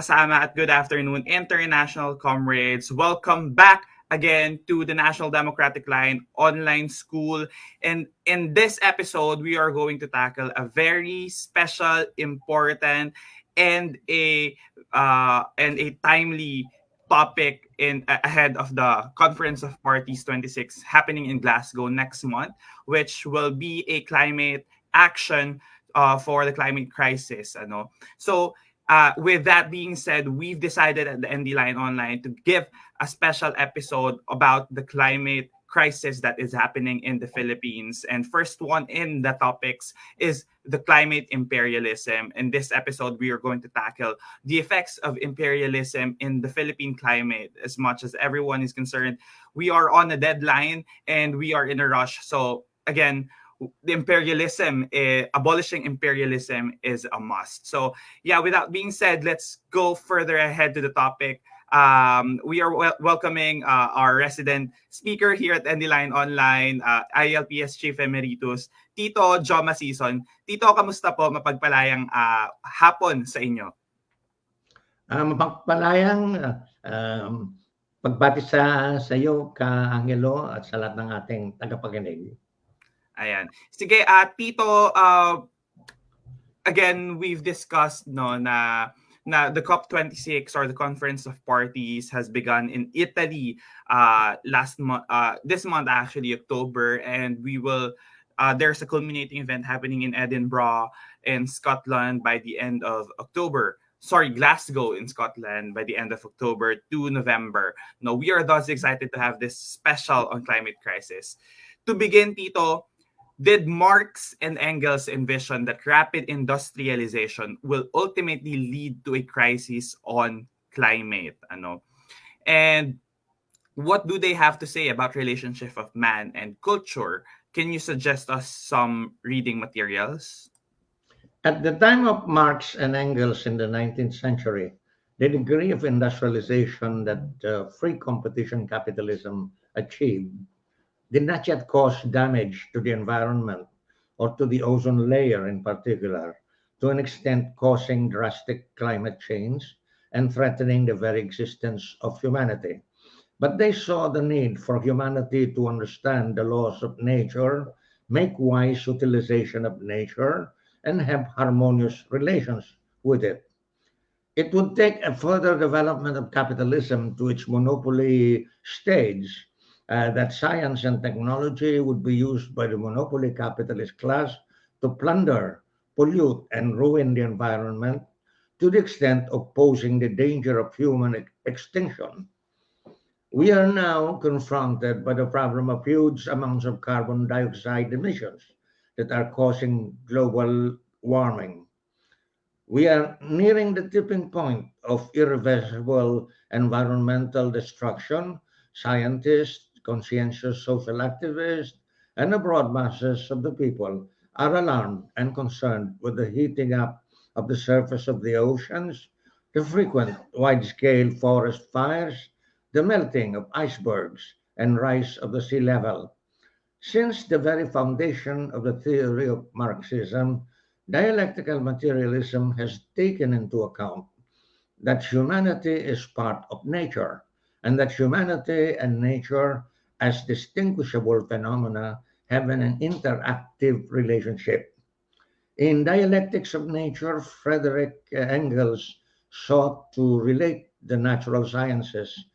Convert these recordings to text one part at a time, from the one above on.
Kasama at good afternoon, international comrades. Welcome back again to the National Democratic Line online school. And in this episode, we are going to tackle a very special, important, and a uh, and a timely topic in ahead of the Conference of Parties 26 happening in Glasgow next month, which will be a climate action uh, for the climate crisis. Ano? So uh, with that being said, we've decided at the ND Line Online to give a special episode about the climate crisis that is happening in the Philippines. And first one in the topics is the climate imperialism. In this episode, we are going to tackle the effects of imperialism in the Philippine climate. As much as everyone is concerned, we are on a deadline and we are in a rush. So again, the imperialism, eh, abolishing imperialism is a must. So yeah, without being said, let's go further ahead to the topic. Um, we are wel welcoming uh, our resident speaker here at Line Online, uh, ILPS Chief Emeritus, Tito Joma Sison. Tito, kamusta po? Mapagpalayang uh, hapon sa inyo. Uh, mapagpalayang uh, um, pagbati sa, sa iyo, ka Angelo, at sa lahat ng ating tagapaginig. Ayan. Sige, uh, Tito, uh, again, we've discussed no na na the COP26 or the Conference of Parties has begun in Italy uh, last month, uh, this month actually, October, and we will. Uh, there's a culminating event happening in Edinburgh in Scotland by the end of October. Sorry, Glasgow in Scotland by the end of October to November. No, we are thus excited to have this special on climate crisis. To begin, Tito, did Marx and Engels envision that rapid industrialization will ultimately lead to a crisis on climate? Ano? And what do they have to say about relationship of man and culture? Can you suggest us some reading materials? At the time of Marx and Engels in the 19th century, the degree of industrialization that uh, free competition capitalism achieved did not yet cause damage to the environment or to the ozone layer in particular, to an extent causing drastic climate change and threatening the very existence of humanity. But they saw the need for humanity to understand the laws of nature, make wise utilization of nature, and have harmonious relations with it. It would take a further development of capitalism to its monopoly stage uh, that science and technology would be used by the monopoly capitalist class to plunder, pollute, and ruin the environment to the extent of posing the danger of human ex extinction. We are now confronted by the problem of huge amounts of carbon dioxide emissions that are causing global warming. We are nearing the tipping point of irreversible environmental destruction. Scientists, conscientious social activists, and the broad masses of the people are alarmed and concerned with the heating up of the surface of the oceans, the frequent wide-scale forest fires, the melting of icebergs, and rise of the sea level. Since the very foundation of the theory of Marxism, dialectical materialism has taken into account that humanity is part of nature and that humanity and nature as distinguishable phenomena have an interactive relationship. In Dialectics of Nature, Frederick Engels sought to relate the natural sciences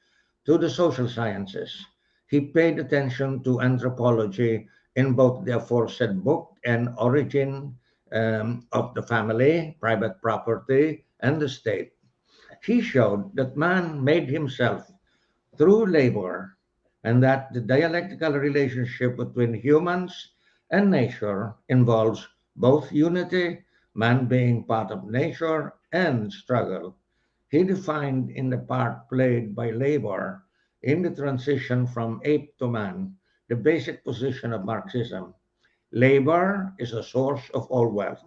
to the social sciences. He paid attention to anthropology in both the aforesaid book and origin um, of the family, private property, and the state. He showed that man made himself through labor and that the dialectical relationship between humans and nature involves both unity, man being part of nature, and struggle. He defined in the part played by labor in the transition from ape to man the basic position of Marxism. Labor is a source of all wealth.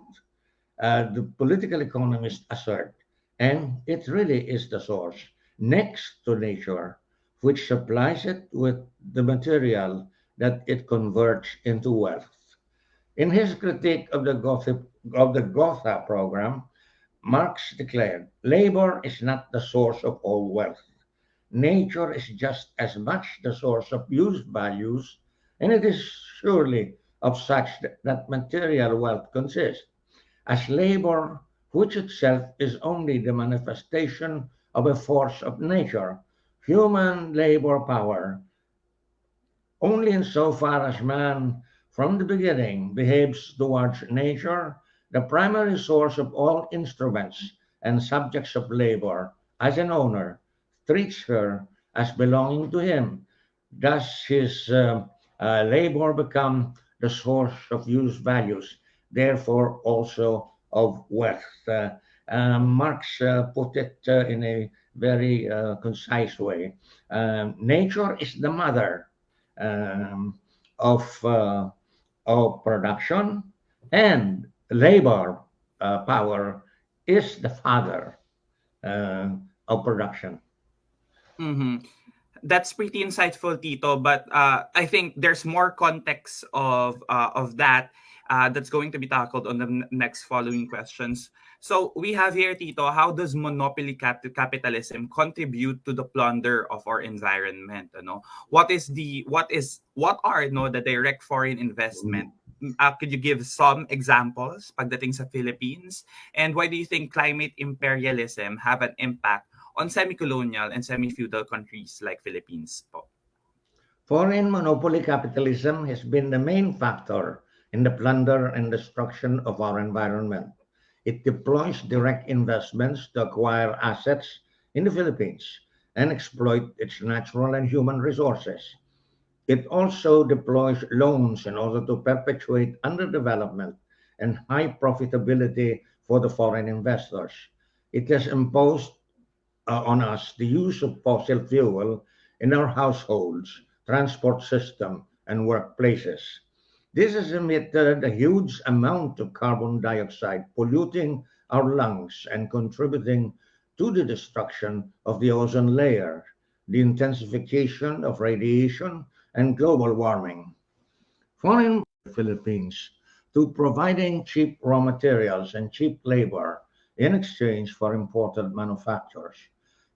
Uh, the political economists assert, and it really is the source, next to nature, which supplies it with the material that it converts into wealth. In his critique of the, of the Gotha program, Marx declared, labor is not the source of all wealth. Nature is just as much the source of use values, and it is surely of such that material wealth consists, as labor, which itself is only the manifestation of a force of nature, human labor power only insofar as man from the beginning behaves towards nature, the primary source of all instruments and subjects of labor, as an owner, treats her as belonging to him. Does his uh, uh, labor become the source of use values, therefore also of wealth? Uh, um, Marx uh, put it uh, in a very uh, concise way. Um, nature is the mother um, of, uh, of production and labor uh, power is the father uh, of production. Mm-hmm. That's pretty insightful, Tito. But uh, I think there's more context of uh, of that that's going to be tackled on the next following questions. So we have here, Tito, how does monopoly cap- capitalism contribute to the plunder of our environment? You know? What is the what is what are you know, the direct foreign investment uh, could you give some examples pagdating sa Philippines? And why do you think climate imperialism have an impact on semi-colonial and semi-feudal countries like Philippines po? Foreign monopoly capitalism has been the main factor in the plunder and destruction of our environment. It deploys direct investments to acquire assets in the Philippines and exploit its natural and human resources. It also deploys loans in order to perpetuate underdevelopment and high profitability for the foreign investors. It has imposed uh, on us the use of fossil fuel in our households, transport system, and workplaces. This has emitted a huge amount of carbon dioxide, polluting our lungs and contributing to the destruction of the ozone layer, the intensification of radiation, and global warming. Foreign Philippines to providing cheap raw materials and cheap labor in exchange for imported manufactures.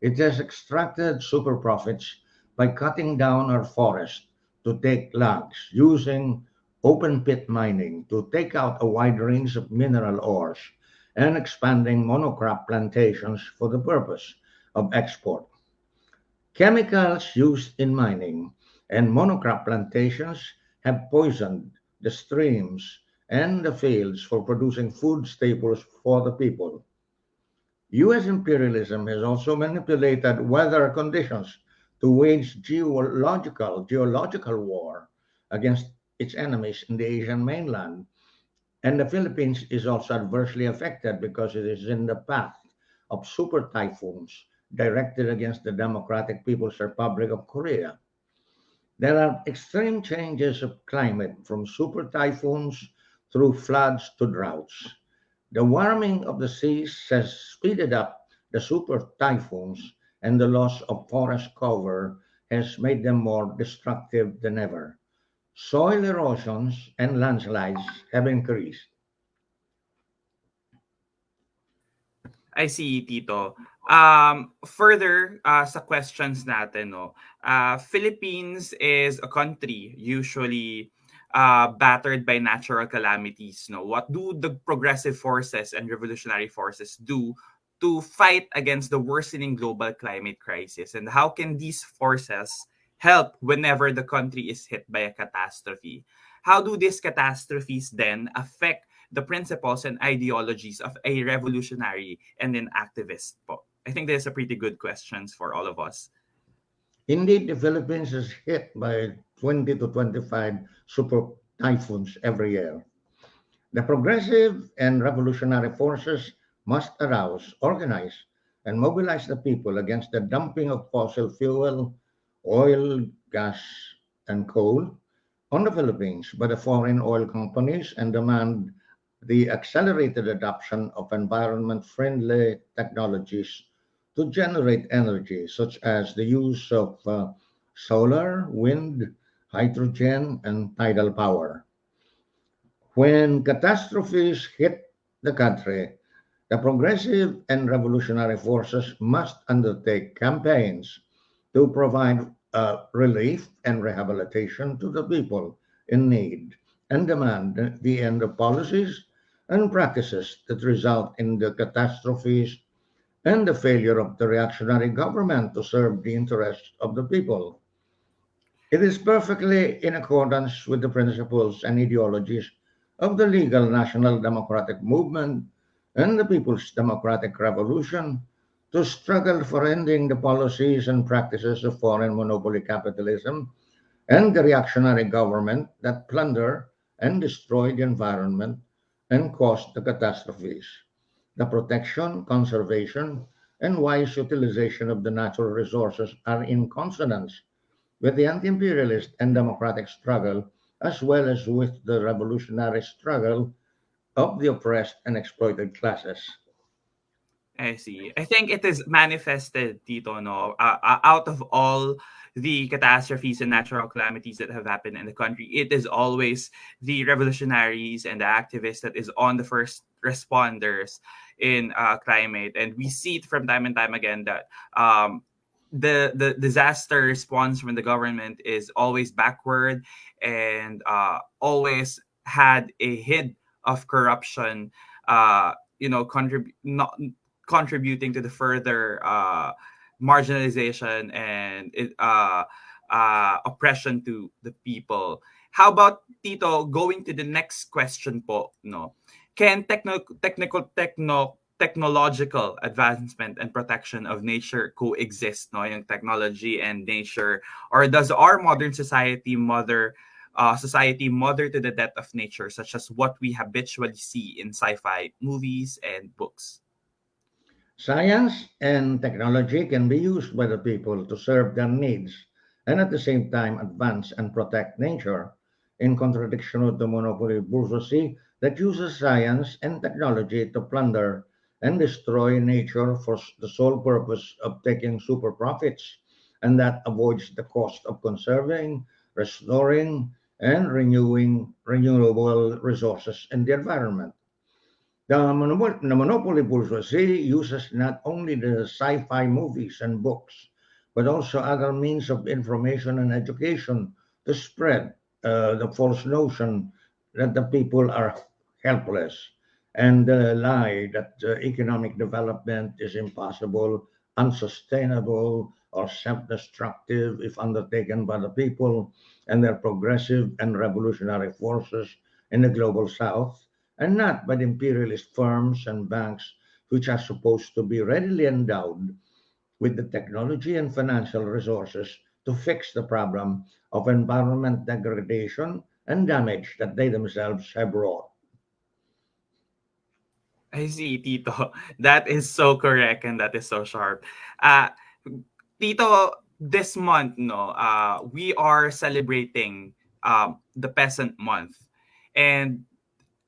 It has extracted super profits by cutting down our forest to take logs, using open pit mining to take out a wide range of mineral ores, and expanding monocrop plantations for the purpose of export. Chemicals used in mining and monocrop plantations have poisoned the streams and the fields for producing food staples for the people. US imperialism has also manipulated weather conditions to wage geological geological war against its enemies in the Asian mainland. And the Philippines is also adversely affected because it is in the path of super typhoons directed against the Democratic People's Republic of Korea. There are extreme changes of climate from super typhoons through floods to droughts. The warming of the seas has speeded up the super typhoons, and the loss of forest cover has made them more destructive than ever. Soil erosions and landslides have increased. I see, Tito. Um, further uh, sa questions natin, no, uh, Philippines is a country usually uh, battered by natural calamities. No, what do the progressive forces and revolutionary forces do to fight against the worsening global climate crisis, and how can these forces help whenever the country is hit by a catastrophe? How do these catastrophes then affect the principles and ideologies of a revolutionary and an activist? I think there's a pretty good questions for all of us. Indeed, the Philippines is hit by 20 to 25 super typhoons every year. The progressive and revolutionary forces must arouse, organize, and mobilize the people against the dumping of fossil fuel, oil, gas, and coal on the Philippines by the foreign oil companies and demand the accelerated adoption of environment-friendly technologies to generate energy, such as the use of uh, solar, wind, hydrogen, and tidal power. When catastrophes hit the country, the progressive and revolutionary forces must undertake campaigns to provide uh, relief and rehabilitation to the people in need and demand the end of policies and practices that result in the catastrophes and the failure of the reactionary government to serve the interests of the people. It is perfectly in accordance with the principles and ideologies of the legal national democratic movement and the People's Democratic Revolution to struggle for ending the policies and practices of foreign monopoly capitalism and the reactionary government that plunder and destroy the environment and cause the catastrophes the protection, conservation, and wise utilization of the natural resources are in consonance with the anti-imperialist and democratic struggle, as well as with the revolutionary struggle of the oppressed and exploited classes. I see. I think it is manifested, Tito, no, uh, out of all the catastrophes and natural calamities that have happened in the country, it is always the revolutionaries and the activists that is on the first responders in uh, climate. And we see it from time and time again that um, the the disaster response from the government is always backward and uh, always had a hint of corruption, uh, you know, contribute not contributing to the further uh, marginalization and uh, uh, oppression to the people. How about Tito going to the next question po, no? Can techno- technical techno technological advancement and protection of nature coexist, no? Yung technology and nature or does our modern society mother uh, society mother to the death of nature such as what we habitually see in sci-fi movies and books? Science and technology can be used by the people to serve their needs and at the same time advance and protect nature, in contradiction with the monopoly bourgeoisie that uses science and technology to plunder and destroy nature for the sole purpose of taking super profits, and that avoids the cost of conserving, restoring, and renewing renewable resources in the environment. The, monop- the monopoly bourgeoisie uses not only the sci fi movies and books, but also other means of information and education to spread uh, the false notion that the people are helpless and the lie that uh, economic development is impossible, unsustainable, or self destructive if undertaken by the people and their progressive and revolutionary forces in the global south and not by the imperialist firms and banks which are supposed to be readily endowed with the technology and financial resources to fix the problem of environment degradation and damage that they themselves have wrought. I see, Tito. That is so correct and that is so sharp. Uh, Tito, this month, no, uh, we are celebrating um, the Peasant Month. And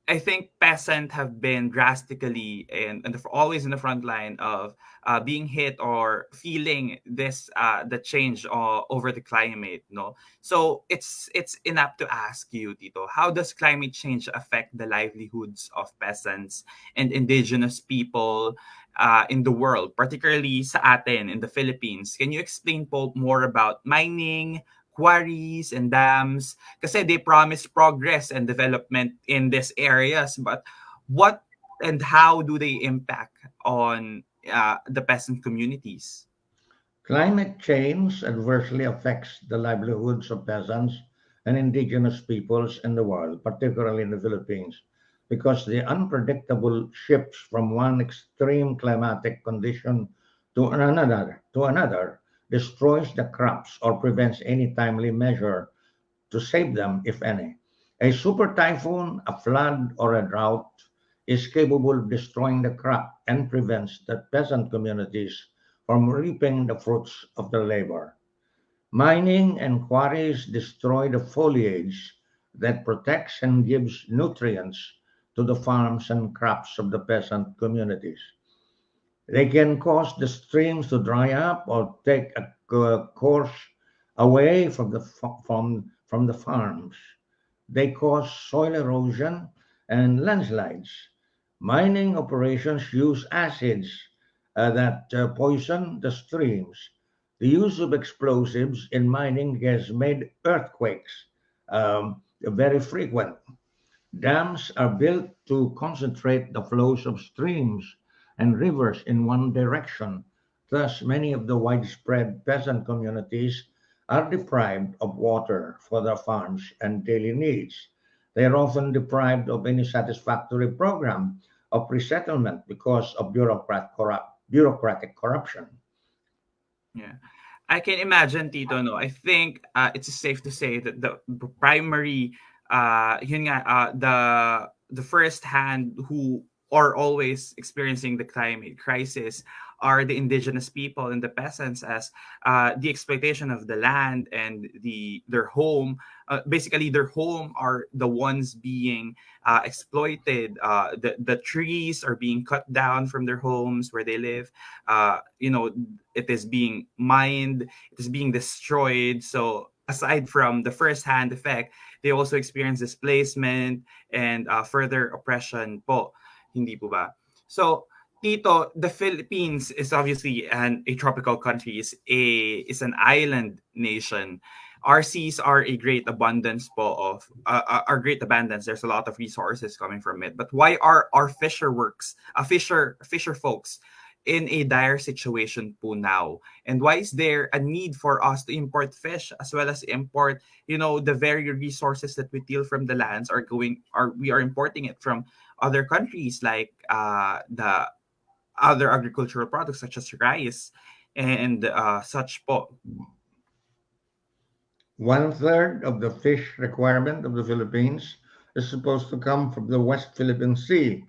I think peasants have been drastically and, and always in the front line of uh, being hit or feeling this uh, the change uh, over the climate. No, so it's it's enough to ask you, Tito, how does climate change affect the livelihoods of peasants and indigenous people uh, in the world, particularly sa atin in the Philippines? Can you explain po more about mining, quarries and dams kasi they promise progress and development in these areas but what and how do they impact on uh, the peasant communities? Climate change adversely affects the livelihoods of peasants and indigenous peoples in the world, particularly in the Philippines, because the unpredictable shifts from one extreme climatic condition to another to another destroys the crops or prevents any timely measure to save them, if any. A super typhoon, a flood, or a drought is capable of destroying the crop and prevents the peasant communities from reaping the fruits of their labor. Mining and quarries destroy the foliage that protects and gives nutrients to the farms and crops of the peasant communities. They can cause the streams to dry up or take a course away from the from from the farms. They cause soil erosion and landslides. Mining operations use acids uh, that uh, poison the streams. The use of explosives in mining has made earthquakes um, very frequent. Dams are built to concentrate the flows of streams and rivers in one direction. Thus, many of the widespread peasant communities are deprived of water for their farms and daily needs. They are often deprived of any satisfactory program of resettlement because of bureaucrat corrupt, bureaucratic corruption. Yeah. I can imagine, Tito, no? I think uh, it's safe to say that the primary, uh, yun nga, uh, the the first hand who are always experiencing the climate crisis are the indigenous people and the peasants as uh, the exploitation of the land and the their home. Uh, basically their home are the ones being uh, exploited. Uh, the, the trees are being cut down from their homes where they live. Uh, you know it is being mined it is being destroyed. So aside from the first hand effect they also experience displacement and uh, further oppression po hindi po ba? So, Tito, the Philippines is obviously an a tropical country, is a is an island nation. our seas are a great abundance po of uh, uh, are great abundance there's a lot of resources coming from it but why are our fisher works uh, fisher fisher folks in a dire situation po now and why is there a need for us to import fish as well as import you know the very resources that we steal from the lands are going are we are importing it from other countries like uh the other agricultural products such as rice and uh, such po One third of the fish requirement of the Philippines is supposed to come from the West Philippine Sea,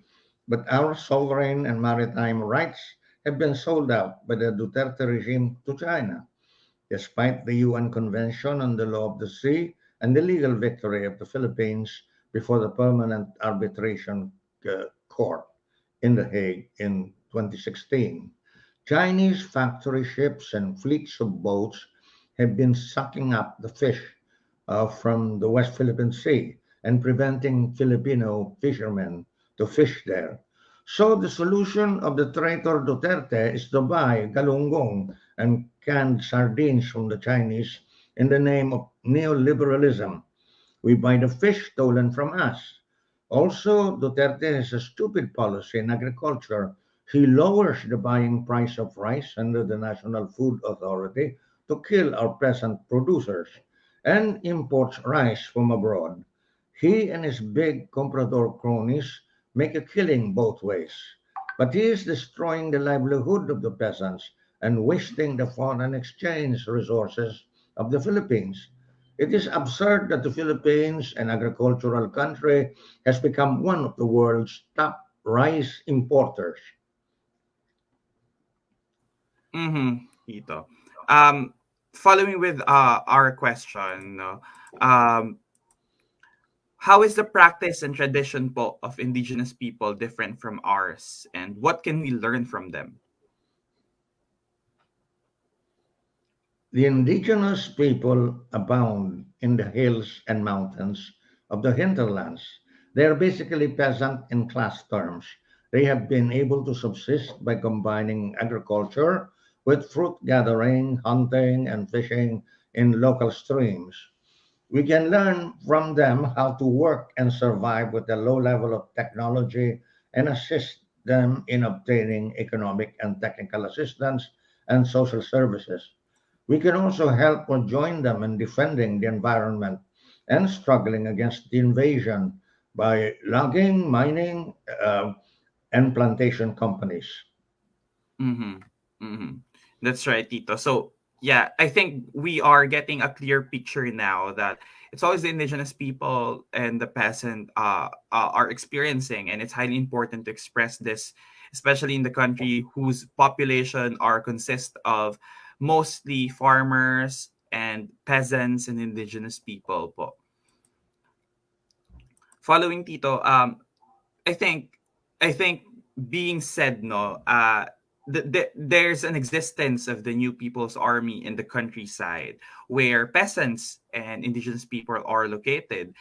but our sovereign and maritime rights have been sold out by the Duterte regime to China. Despite the UN Convention on the Law of the Sea and the legal victory of the Philippines before the Permanent Arbitration Court in The Hague in 2016, Chinese factory ships and fleets of boats have been sucking up the fish uh, from the West Philippine Sea and preventing Filipino fishermen to fish there. So the solution of the traitor Duterte is to buy galunggong and canned sardines from the Chinese in the name of neoliberalism. We buy the fish stolen from us. Also, Duterte has a stupid policy in agriculture. He lowers the buying price of rice under the National Food Authority to kill our peasant producers and imports rice from abroad. He and his big comprador cronies make a killing both ways. But he is destroying the livelihood of the peasants and wasting the foreign exchange resources of the Philippines. It is absurd that the Philippines, an agricultural country, has become one of the world's top rice importers. mm-hmm, Tito. Um, following with uh, our question, um, how is the practice and tradition po of indigenous people different from ours, and what can we learn from them? The indigenous people abound in the hills and mountains of the hinterlands. They are basically peasant in class terms. They have been able to subsist by combining agriculture with fruit gathering, hunting, and fishing in local streams. We can learn from them how to work and survive with a low level of technology and assist them in obtaining economic and technical assistance and social services. We can also help or join them in defending the environment and struggling against the invasion by logging, mining, uh, and plantation companies. Mm-hmm. Mm-hmm. That's right, Tito. So yeah, I think we are getting a clear picture now that it's always the indigenous people and the peasant uh, uh, are experiencing, and it's highly important to express this, especially in the country whose population are consist of mostly farmers and peasants and indigenous people. Po. Following Tito, um, I think I think being said no, uh, the, the, there's an existence of the New People's Army in the countryside where peasants and indigenous people are located.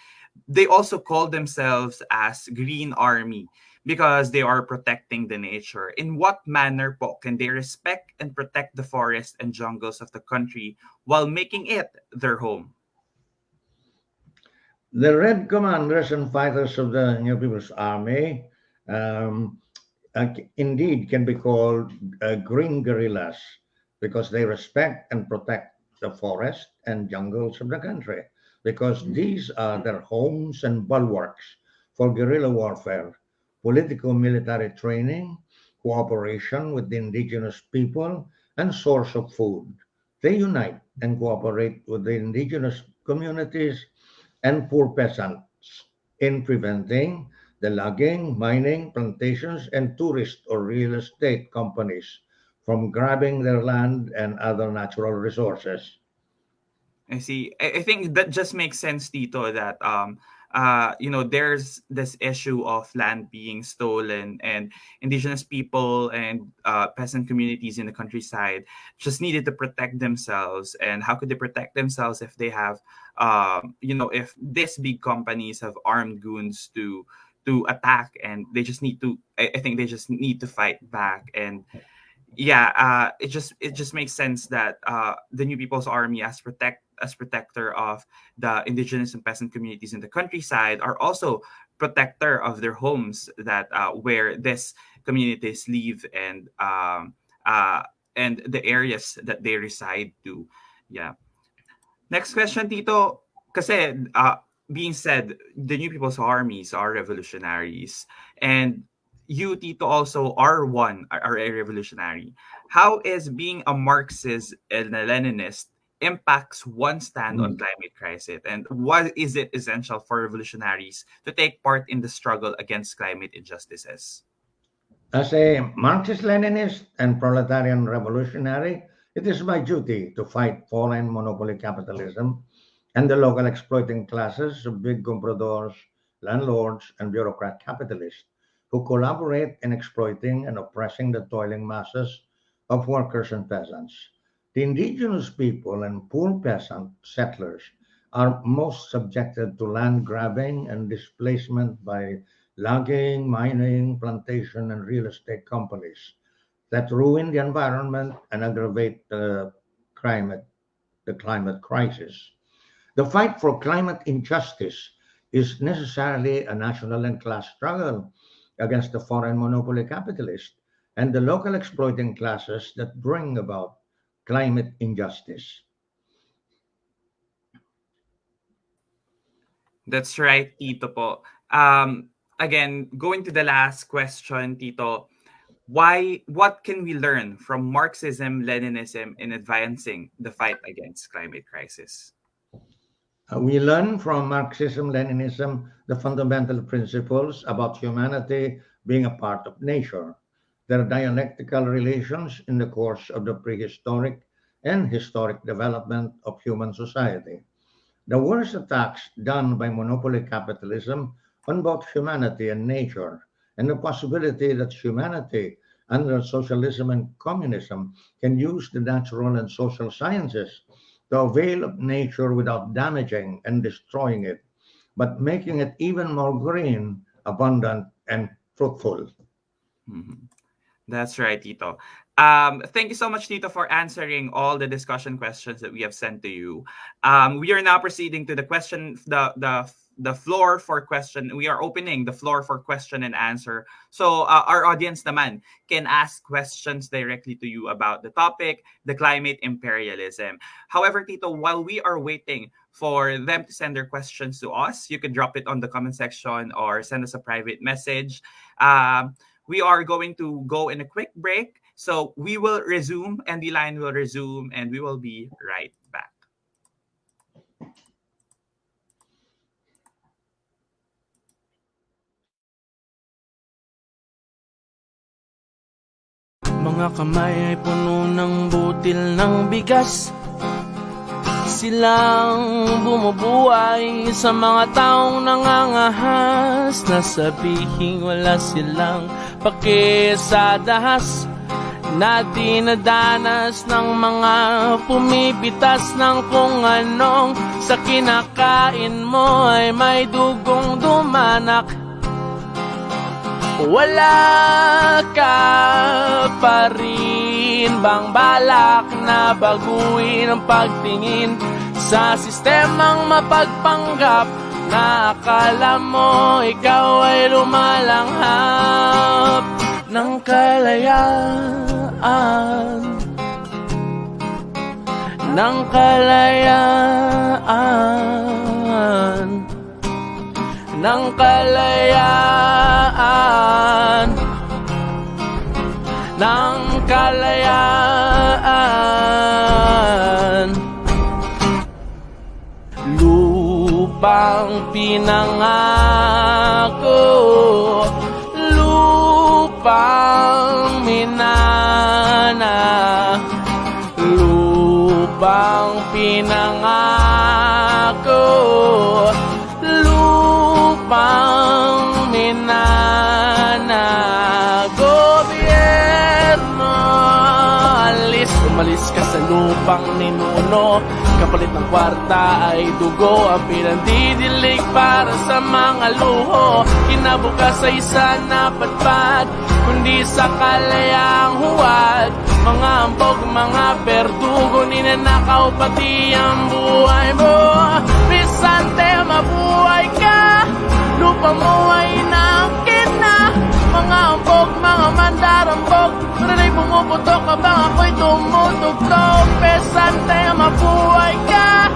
They also call themselves as Green Army because they are protecting the nature. In what manner po can they respect and protect the forests and jungles of the country while making it their home? The Red Commanders and fighters of the New People's Army um, uh, indeed can be called uh, green guerrillas because they respect and protect the forest and jungles of the country because these are their homes and bulwarks for guerrilla warfare, political military training, cooperation with the indigenous people, and source of food. They unite and cooperate with the indigenous communities and poor peasants in preventing the logging, mining, plantations, and tourist or real estate companies from grabbing their land and other natural resources. I see. I, think that just makes sense, Tito, that um uh you know there's this issue of land being stolen and indigenous people and uh, peasant communities in the countryside just needed to protect themselves. And how could they protect themselves if they have um you know if these big companies have armed goons to to attack and they just need to I, I think they just need to fight back. And yeah uh it just it just makes sense that uh the new people's army has protect as protector of the indigenous and peasant communities in the countryside, are also protector of their homes that uh, where these communities live and um, uh, and the areas that they reside to. Yeah. Next question, Tito. Kasi, uh, being said, the New People's Armies are revolutionaries. And you, Tito, also are one, are a revolutionary. How is being a Marxist and a Leninist impacts one stand on Mm. climate crisis? And what is it essential for revolutionaries to take part in the struggle against climate injustices? As a Marxist-Leninist and proletarian revolutionary, it is my duty to fight foreign monopoly capitalism and the local exploiting classes of big compradors, landlords, and bureaucrat capitalists who collaborate in exploiting and oppressing the toiling masses of workers and peasants. The indigenous people and poor peasant settlers are most subjected to land grabbing and displacement by logging, mining, plantation, and real estate companies that ruin the environment and aggravate the climate, the climate crisis. The fight for climate injustice is necessarily a national and class struggle against the foreign monopoly capitalist and the local exploiting classes that bring about climate injustice. That's right, Tito po. Um, again, going to the last question, Tito, why what can we learn from Marxism, Leninism in advancing the fight against climate crisis? Uh, we learn from Marxism Leninism the fundamental principles about humanity being a part of nature, their dialectical relations in the course of the prehistoric and historic development of human society. The worst attacks done by monopoly capitalism on both humanity and nature, and the possibility that humanity under socialism and communism can use the natural and social sciences to avail of nature without damaging and destroying it, but making it even more green, abundant, and fruitful. Mhm. That's right, Tito. Um, thank you so much, Tito, for answering all the discussion questions that we have sent to you. Um, we are now proceeding to the question, the the the floor for question. We are opening the floor for question and answer. So uh, our audience naman can ask questions directly to you about the topic, the climate imperialism. However, Tito, while we are waiting for them to send their questions to us, you can drop it on the comment section or send us a private message. Um, we are going to go in a quick break. So we will resume and the line will resume and we will be right back. Mga kamay ay puno ng butil ng bigas Silang bumubuhay sa mga taong nangangahas. Na sabihing wala silang pakisadaas. Na dinadanas ng mga pumipitas ng kung anong Sa kinakain mo ay may dugong dumanak wala ka pa rin bang balak na baguhin ang pagtingin sa sistemang mapagpanggap na akala mo ikaw ay lumalanghap ng kalayaan? Ng kalayaan ng kalayaan. Ng kalayaan. Lupang pinangako lupang minana lupang pinangako lupang minana gobyerno alis umalis ka sa lupang ninuno. Kapalit ng kwarta ay dugo. Ang pinandidilig para sa mga luho. Kinabukas ay isa na patpat kundi sa kalayang huwad Mga ambog, mga berdugo, ninanakaw pati ang buhay mo. Bisante, mabuhay ka, lupa mo ay inaangkin na Mga ambog, mga mandarambog, Rina'y pumuputok habang ako'y tumutugtog. Pesante, mabuhay ka,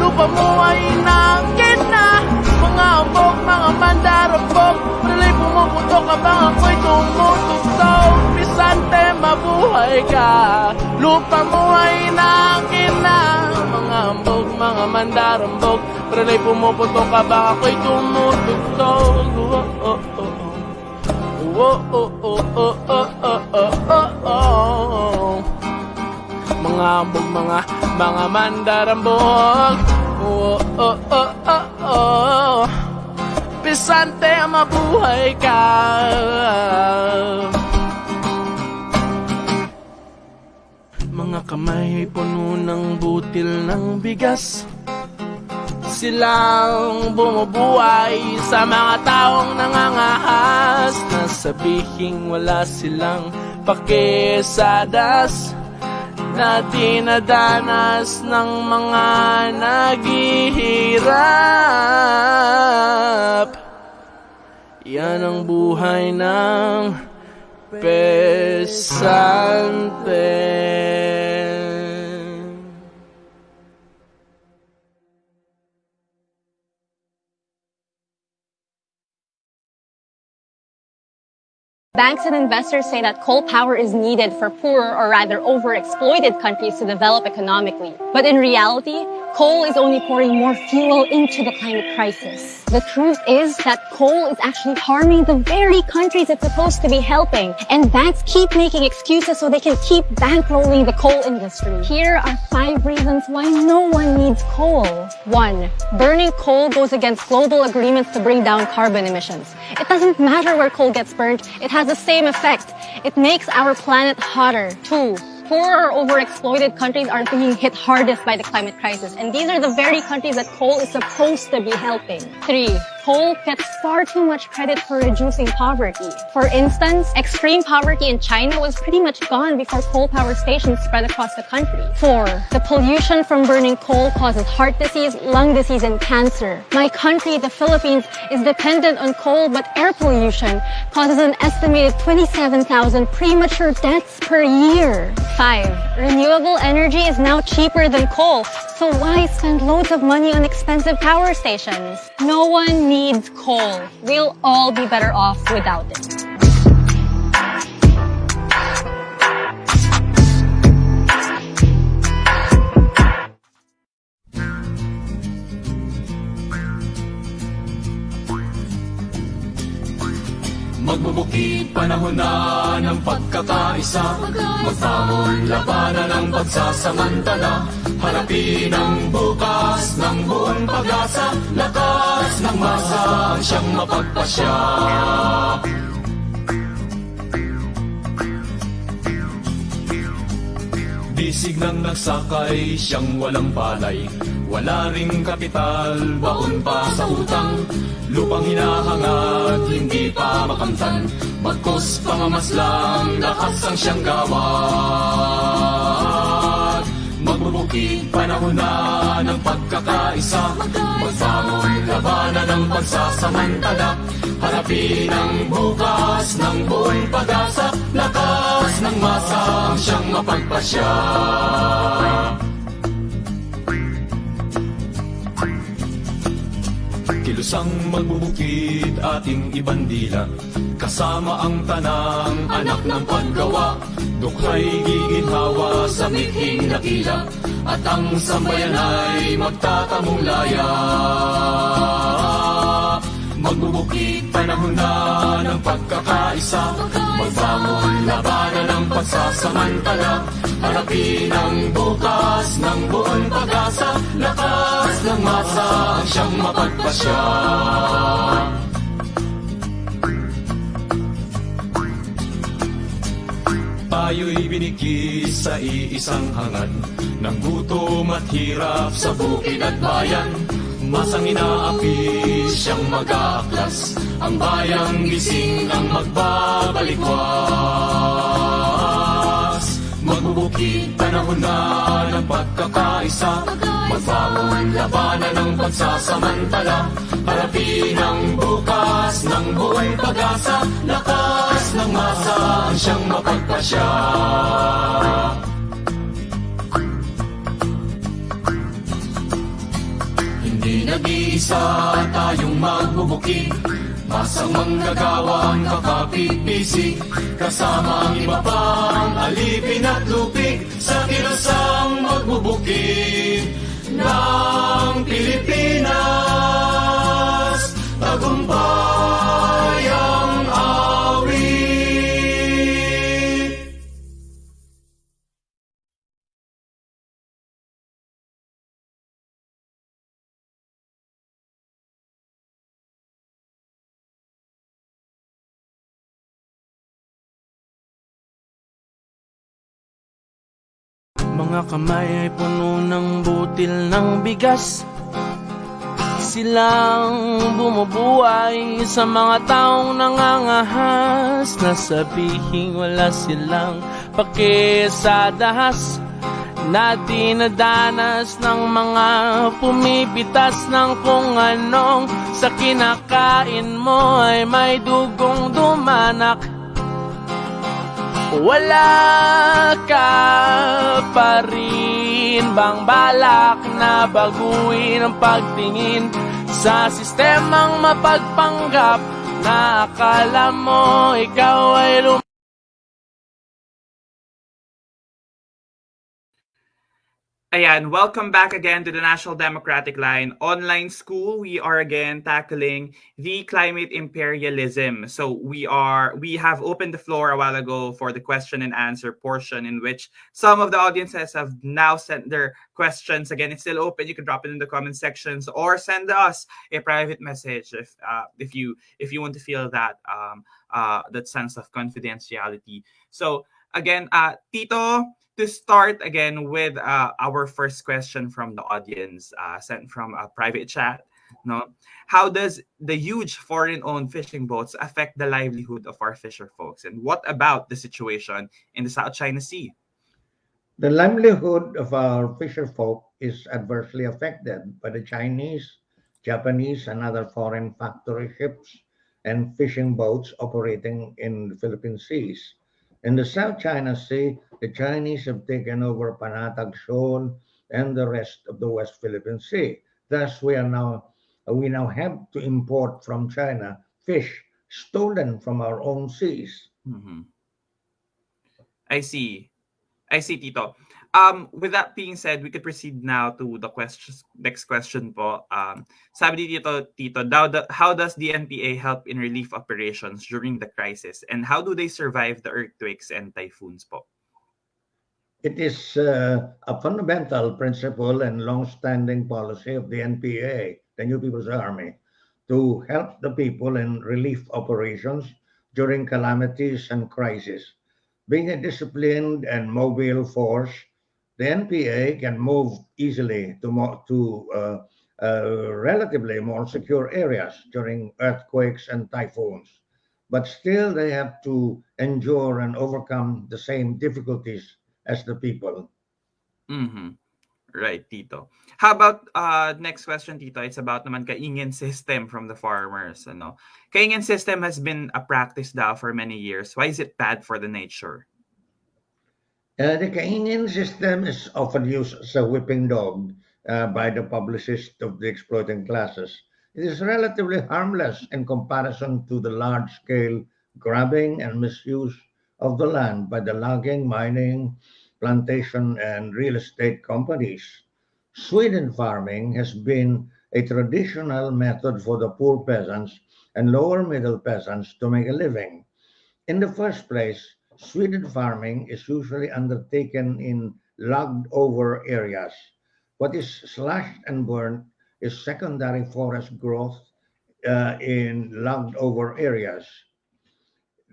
lupa mo ay inaangkin na Mga ambog, mga mandarambog, Rina'y pumuputok habang ako'y tumutugtog. Pesante, mabuhay ka, lupa mo ay inaangkin na Mga ambog, mga mandarambog, Rina'y pumuputok habang ako'y tumutugtog oh, oh, oh, oh. Oh, oh, oh, oh, oh, oh, oh, oh, oh. Mga ambog, mga, mga mandarambog Oh, oh, oh, oh, oh Pisante, mabuhay ka kamay puno ng butil ng bigas. Silang bumubuhay sa mga taong nangangahas Na sabihing wala silang pakisadas Na dinadanas ng mga naghihirap. Yan ang buhay ng pesante Banks and investors say that coal power is needed for poorer or rather overexploited countries to develop economically. But in reality, coal is only pouring more fuel into the climate crisis. The truth is that coal is actually harming the very countries it's supposed to be helping. And banks keep making excuses so they can keep bankrolling the coal industry. Here are five reasons why no one needs coal. One, burning coal goes against global agreements to bring down carbon emissions. It doesn't matter where coal gets burned, it has the same effect. It makes our planet hotter. Two, poorer or overexploited countries are being hit hardest by the climate crisis. And these are the very countries that coal is supposed to be helping. Three, coal gets far too much credit for reducing poverty. For instance, extreme poverty in China was pretty much gone before coal power stations spread across the country. Four, the pollution from burning coal causes heart disease, lung disease, and cancer. My country, the Philippines, is dependent on coal, but air pollution causes an estimated 27,000 premature deaths per year. Five, renewable energy is now cheaper than coal, so why spend loads of money on expensive power stations? No one needs coal. We'll all be better off without it. Magbubukid panahon na ng pagkakaisa. Magbangon labanan ng pagsasamantala Harapin ang bukas ng buong pag-asa. Lakas ng masa ang siyang mapagpasya Bisig ng nagsakay, siyang walang palay. Wala ring kapital, baon pa sa utang. Lupang hinahangad, hindi pa makamtan. Bagkos pangamaslang, lakas ang siyang gawad Magbubukid panahon na ng pagkakaisa. Magbangon labanan ng pagsasamantala. Harapin ang bukas ng buong pag-asa. Lakas ng masa ang siyang mapagpasya Kilusang magbubukid ating ibandila. Kasama ang tanang anak ng paggawa Dukhay giginhawa sa mithing nakila At ang sambayan ay magtatamong laya Magbubukid panahon na ng pagkakaisa. Magbangon labanan ng pagsasamantala. Harapin ang bukas ng buong pag-asa. Lakas ng masa ang siyang mapagpasya. Tayo'y binikis sa iisang hangad Ng gutom at hirap sa bukid at bayan Masang inaapi siyang mag-aaklas. Ang bayang gising ang magbabalikwas. Magbubukid panahon na ng pagkakaisa. Magbaon labanan ng pagsasamantala. Harapin ang bukas ng buhay pag-asa. Lakas ng masa ang siyang mapagpasya Nag-iisa tayong magbubuki Masamang nagawang kakapipisi Kasama ang iba pang alipin at lupig. Sa kilasang magbubuki. Na Mga kamay ay puno ng butil ng bigas. Silang bumubuhay sa mga taong nangangahas. Na sabihing wala silang pake sa dahas Na dinadanas ng mga pumipitas ng kung anong Sa kinakain mo ay may dugong dumanak wala ka pa rin bang balak na baguhin ang pagtingin sa sistemang mapagpanggap na akala mo ikaw ay lum- Ayan, welcome back again to the National Democratic Line online school. We are again tackling the climate imperialism. So we are we have opened the floor a while ago for the question and answer portion in which some of the audiences have now sent their questions. Again, it's still open. You can drop it in the comment sections or send us a private message if uh, if you if you want to feel that um uh that sense of confidentiality. So again, uh Tito, to start again with uh, our first question from the audience uh, sent from a private chat no? How does the huge foreign-owned fishing boats affect the livelihood of our fisher folks? And what about the situation in the south china sea? The livelihood of our fisher folk is adversely affected by the Chinese, Japanese, and other foreign factory ships and fishing boats operating in the Philippine seas. In the South China Sea, the Chinese have taken over Panatag Shoal and the rest of the West Philippine Sea. Thus, we are now we now have to import from China fish stolen from our own seas. Mhm. i see i see tito um with that being said we could proceed now to the next question po. Um sabi ni tito tito how, how does the npa help in relief operations during the crisis? And how do they survive the earthquakes and typhoons po? It is uh, a fundamental principle and long-standing policy of the NPA, the New People's Army, to help the people in relief operations during calamities and crises. Being a disciplined and mobile force, the NPA can move easily to, mo- to uh, uh, relatively more secure areas during earthquakes and typhoons. But still, they have to endure and overcome the same difficulties as the people. Mm-hmm. Right, Tito. How about uh next question, Tito? It's about naman kaingin system from the farmers. Ano? Kaingin system has been a practice daw for many years. Why is it bad for the nature? Uh, the Kaingin system is often used as a whipping dog uh, by the publicists of the exploiting classes. It is relatively harmless in comparison to the large-scale grabbing and misuse of the land by the logging, mining, plantation, and real estate companies. Swidden farming has been a traditional method for the poor peasants and lower middle peasants to make a living. In the first place, Swidden farming is usually undertaken in logged over areas. What is slashed and burned is secondary forest growth uh, in logged over areas.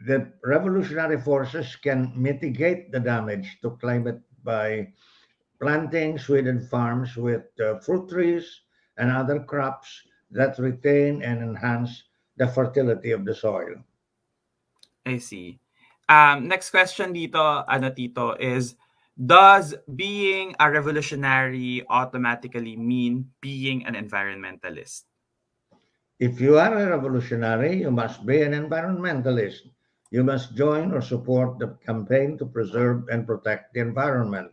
The revolutionary forces can mitigate the damage to climate by planting Swidden farms with uh, fruit trees and other crops that retain and enhance the fertility of the soil. I see. Um, next question dito, ano tito, is does being a revolutionary automatically mean being an environmentalist? If you are a revolutionary, you must be an environmentalist. You must join or support the campaign to preserve and protect the environment.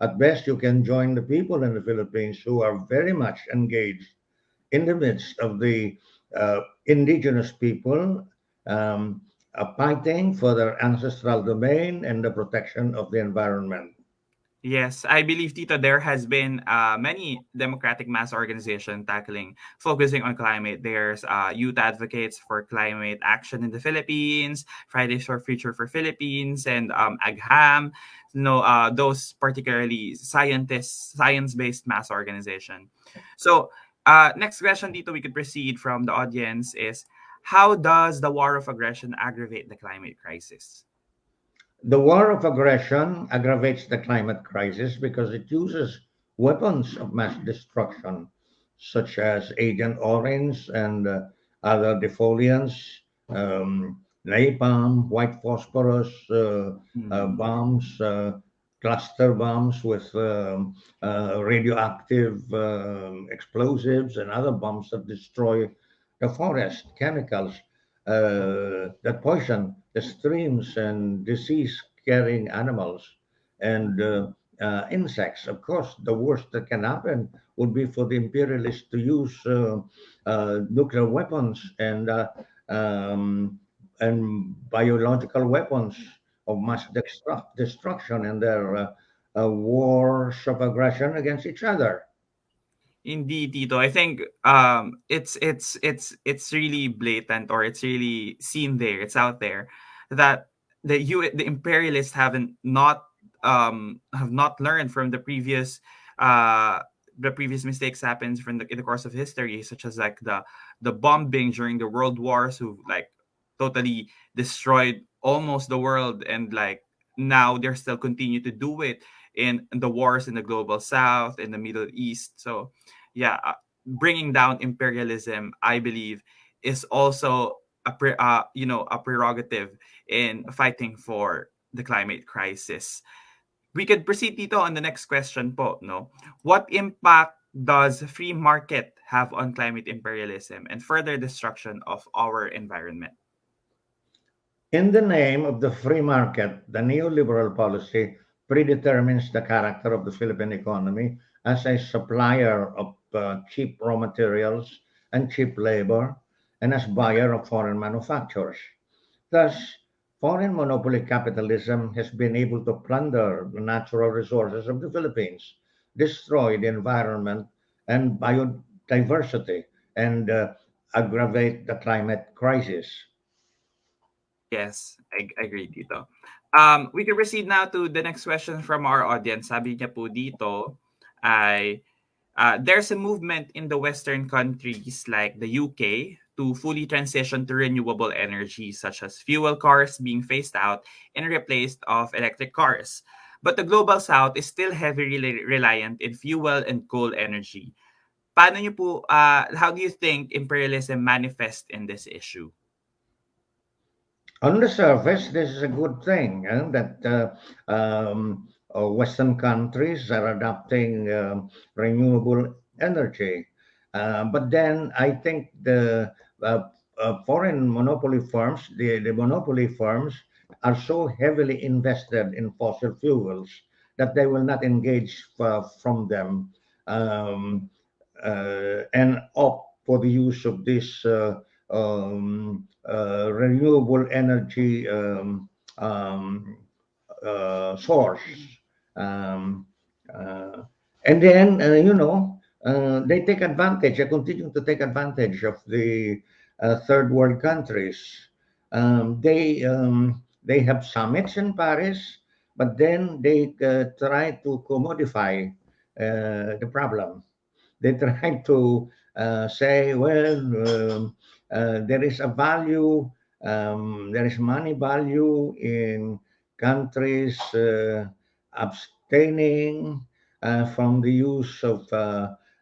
At best, you can join the people in the Philippines who are very much engaged in the midst of the uh, indigenous people um, fighting for their ancestral domain and the protection of the environment. Yes, I believe Tito there has been uh, many democratic mass organization tackling focusing on climate. There's uh, youth advocates for climate action in the Philippines, Fridays for Future for Philippines, and um, AGHAM. You know, uh, those particularly scientists, science-based mass organization. So, uh, next question, Tito, we could proceed from the audience is how does the war of aggression aggravate the climate crisis? The war of aggression aggravates the climate crisis because it uses weapons of mass destruction, such as Agent Orange and uh, other defoliants, um, napalm, white phosphorus, uh, uh, bombs, uh, cluster bombs with um, uh, radioactive um, explosives and other bombs that destroy the forest, chemicals uh, that poison the streams and disease-carrying animals and uh, uh, insects. Of course, the worst that can happen would be for the imperialists to use uh, uh, nuclear weapons and uh, um, and biological weapons of mass destru- destruction and their wars of aggression against each other. Indeed, Tito. I think um, it's it's it's it's really blatant, or it's really seen there. It's out there that the you the imperialists haven't not um, have not learned from the previous uh, the previous mistakes happens from the in the course of history, such as like the the bombing during the world wars, who like totally destroyed almost the world, and like now they're still continue to do it in, the wars in the global south, in the Middle East. So, yeah, uh, bringing down imperialism, I believe, is also a uh, you know a prerogative in fighting for the climate crisis. We could proceed dito on the next question po, no? What impact does free market have on climate imperialism and further destruction of our environment? In the name of the free market, the neoliberal policy predetermines the character of the Philippine economy as a supplier of uh, cheap raw materials and cheap labor and as buyer of foreign manufacturers. Thus, foreign monopoly capitalism has been able to plunder the natural resources of the Philippines, destroy the environment and biodiversity, and uh, aggravate the climate crisis. Yes, I, I agree dito. Um, we can proceed now to the next question from our audience. Sabi niya po dito ay uh, there's a movement in the Western countries like the UK to fully transition to renewable energy, such as fuel cars being phased out and replaced of electric cars. But the global south is still heavily reliant in fuel and coal energy. Paano niyo po, uh, how do you think imperialism manifests in this issue? On the surface, this is a good thing eh, that uh, um, uh, Western countries are adopting uh, renewable energy. Uh, but then I think the uh, uh, foreign monopoly firms, the, the monopoly firms, are so heavily invested in fossil fuels that they will not engage from them um, and opt for the use of this um, uh, renewable energy um, um, uh, source. Um, uh, and then, uh, you know, uh, they take advantage, they continue to take advantage of the uh, third world countries. Um, they, they have summits in Paris, but then they try to commodify the problem. They try to say, well, uh, there is a value, um, there is money value in countries uh, abstaining uh, from the use of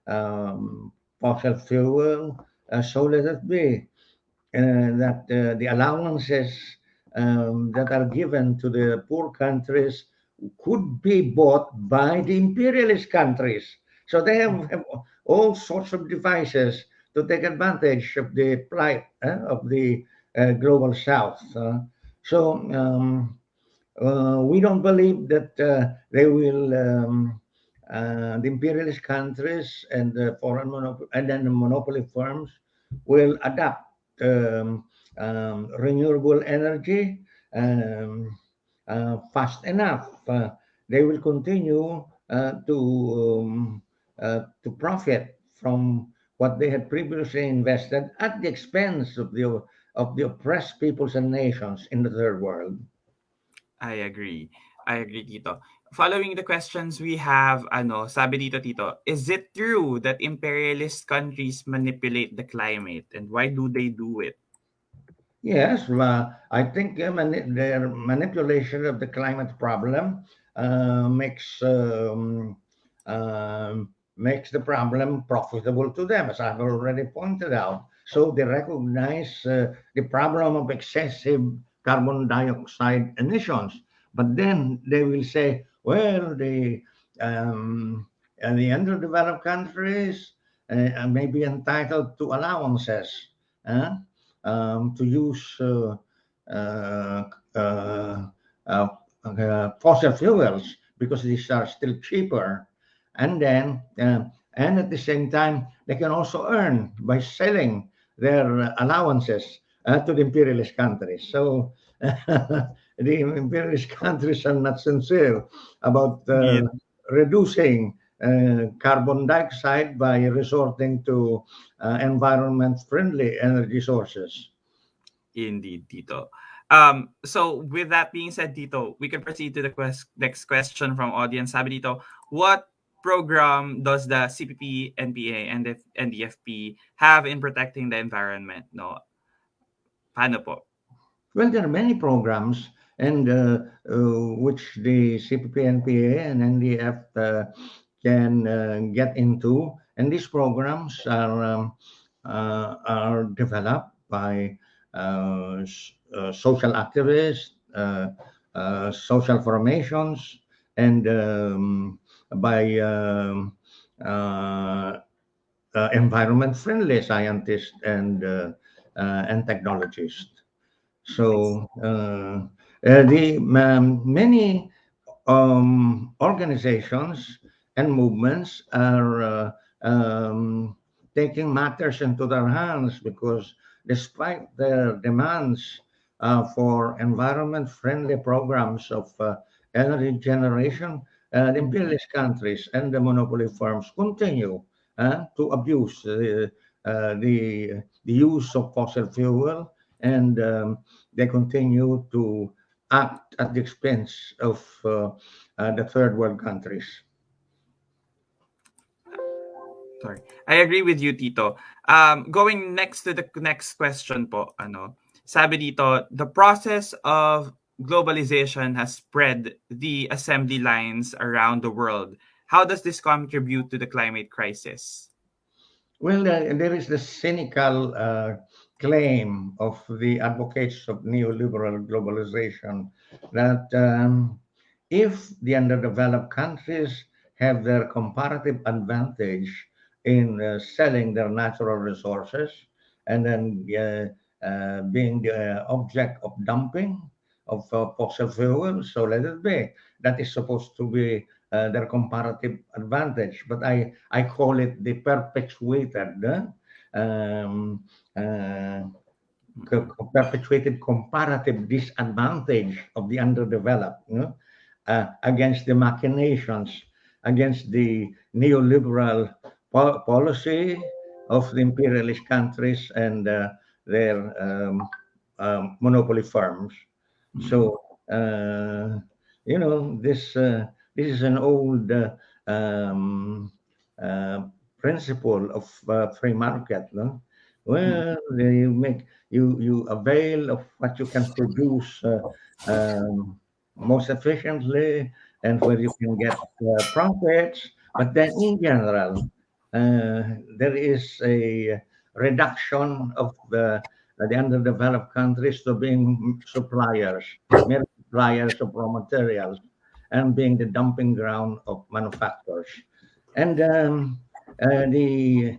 um, fossil fuel, uh, so let it be. Uh, that uh, the allowances um, that are given to the poor countries could be bought by the imperialist countries. So they have, have all sorts of devices to take advantage of the plight uh, of the uh, global south. Uh, so um, uh, we don't believe that uh, they will, um, uh, the imperialist countries and the foreign monopoly and then the monopoly firms will adapt um, um, renewable energy um, uh, fast enough. Uh, they will continue uh, to um, to profit from what they had previously invested at the expense of the of the oppressed peoples and nations in the third world. I agree. I agree, Tito. Following the questions we have, ano, sabi dito, Tito, is it true that imperialist countries manipulate the climate and why do they do it? Yes, well, I think uh, mani- their manipulation of the climate problem uh, makes um, um, makes the problem profitable to them, as I've already pointed out. So they recognize uh, the problem of excessive carbon dioxide emissions, but then they will say, well, the um, the underdeveloped countries uh, may be entitled to allowances. Huh? um, to use uh, uh, uh, uh, fossil fuels because these are still cheaper. And then, and at the same time, they can also earn by selling their allowances to the imperialist countries. So the imperialist countries are not sincere about yeah. reducing uh, carbon dioxide by resorting to uh, environment friendly energy sources. Indeed, Tito. Um, so with that being said, Tito, we can proceed to the quest- next question from audience. Sabi dito, what program does the CPP, NPA, and the NDFP have in protecting the environment? No, paano po? Well, there are many programs and uh, uh, which the CPP, NPA, and NDF uh, can uh, get into. And these programs are um, uh, are developed by uh, social activists, social formations, and um, by um, environment-friendly scientists and and technologists. So uh, the um, many um, organizations and movements are uh, um, taking matters into their hands because despite their demands uh, for environment-friendly programs of uh, energy generation, uh, the imperialist countries and the monopoly firms continue uh, to abuse the, uh, the, the use of fossil fuel and um, they continue to act at the expense of the third world countries. Sorry. I agree with you, Tito. Um, going next to the next question po, ano, sabi dito, the process of globalization has spread the assembly lines around the world. How does this contribute to the climate crisis? Well, there is the cynical uh, claim of the advocates of neoliberal globalization that um, if the underdeveloped countries have their comparative advantage in uh, selling their natural resources and then uh, uh, being the object of dumping of fossil fuels. So let it be. That is supposed to be uh, their comparative advantage, but I, I call it the perpetuated, um, uh, perpetuated comparative disadvantage of the underdeveloped you know, uh, against the machinations, against the neoliberal po policy of the imperialist countries and uh, their um, um, monopoly firms. Mm -hmm. So, uh, you know, this uh, this is an old uh, um, uh, principle of uh, free market. No? Well, mm -hmm. you make you you avail of what you can produce um, most efficiently and where you can get profits. But then, in general, uh, there is a reduction of the, the underdeveloped countries to being suppliers, suppliers of raw materials, and being the dumping ground of manufacturers. And um, uh, the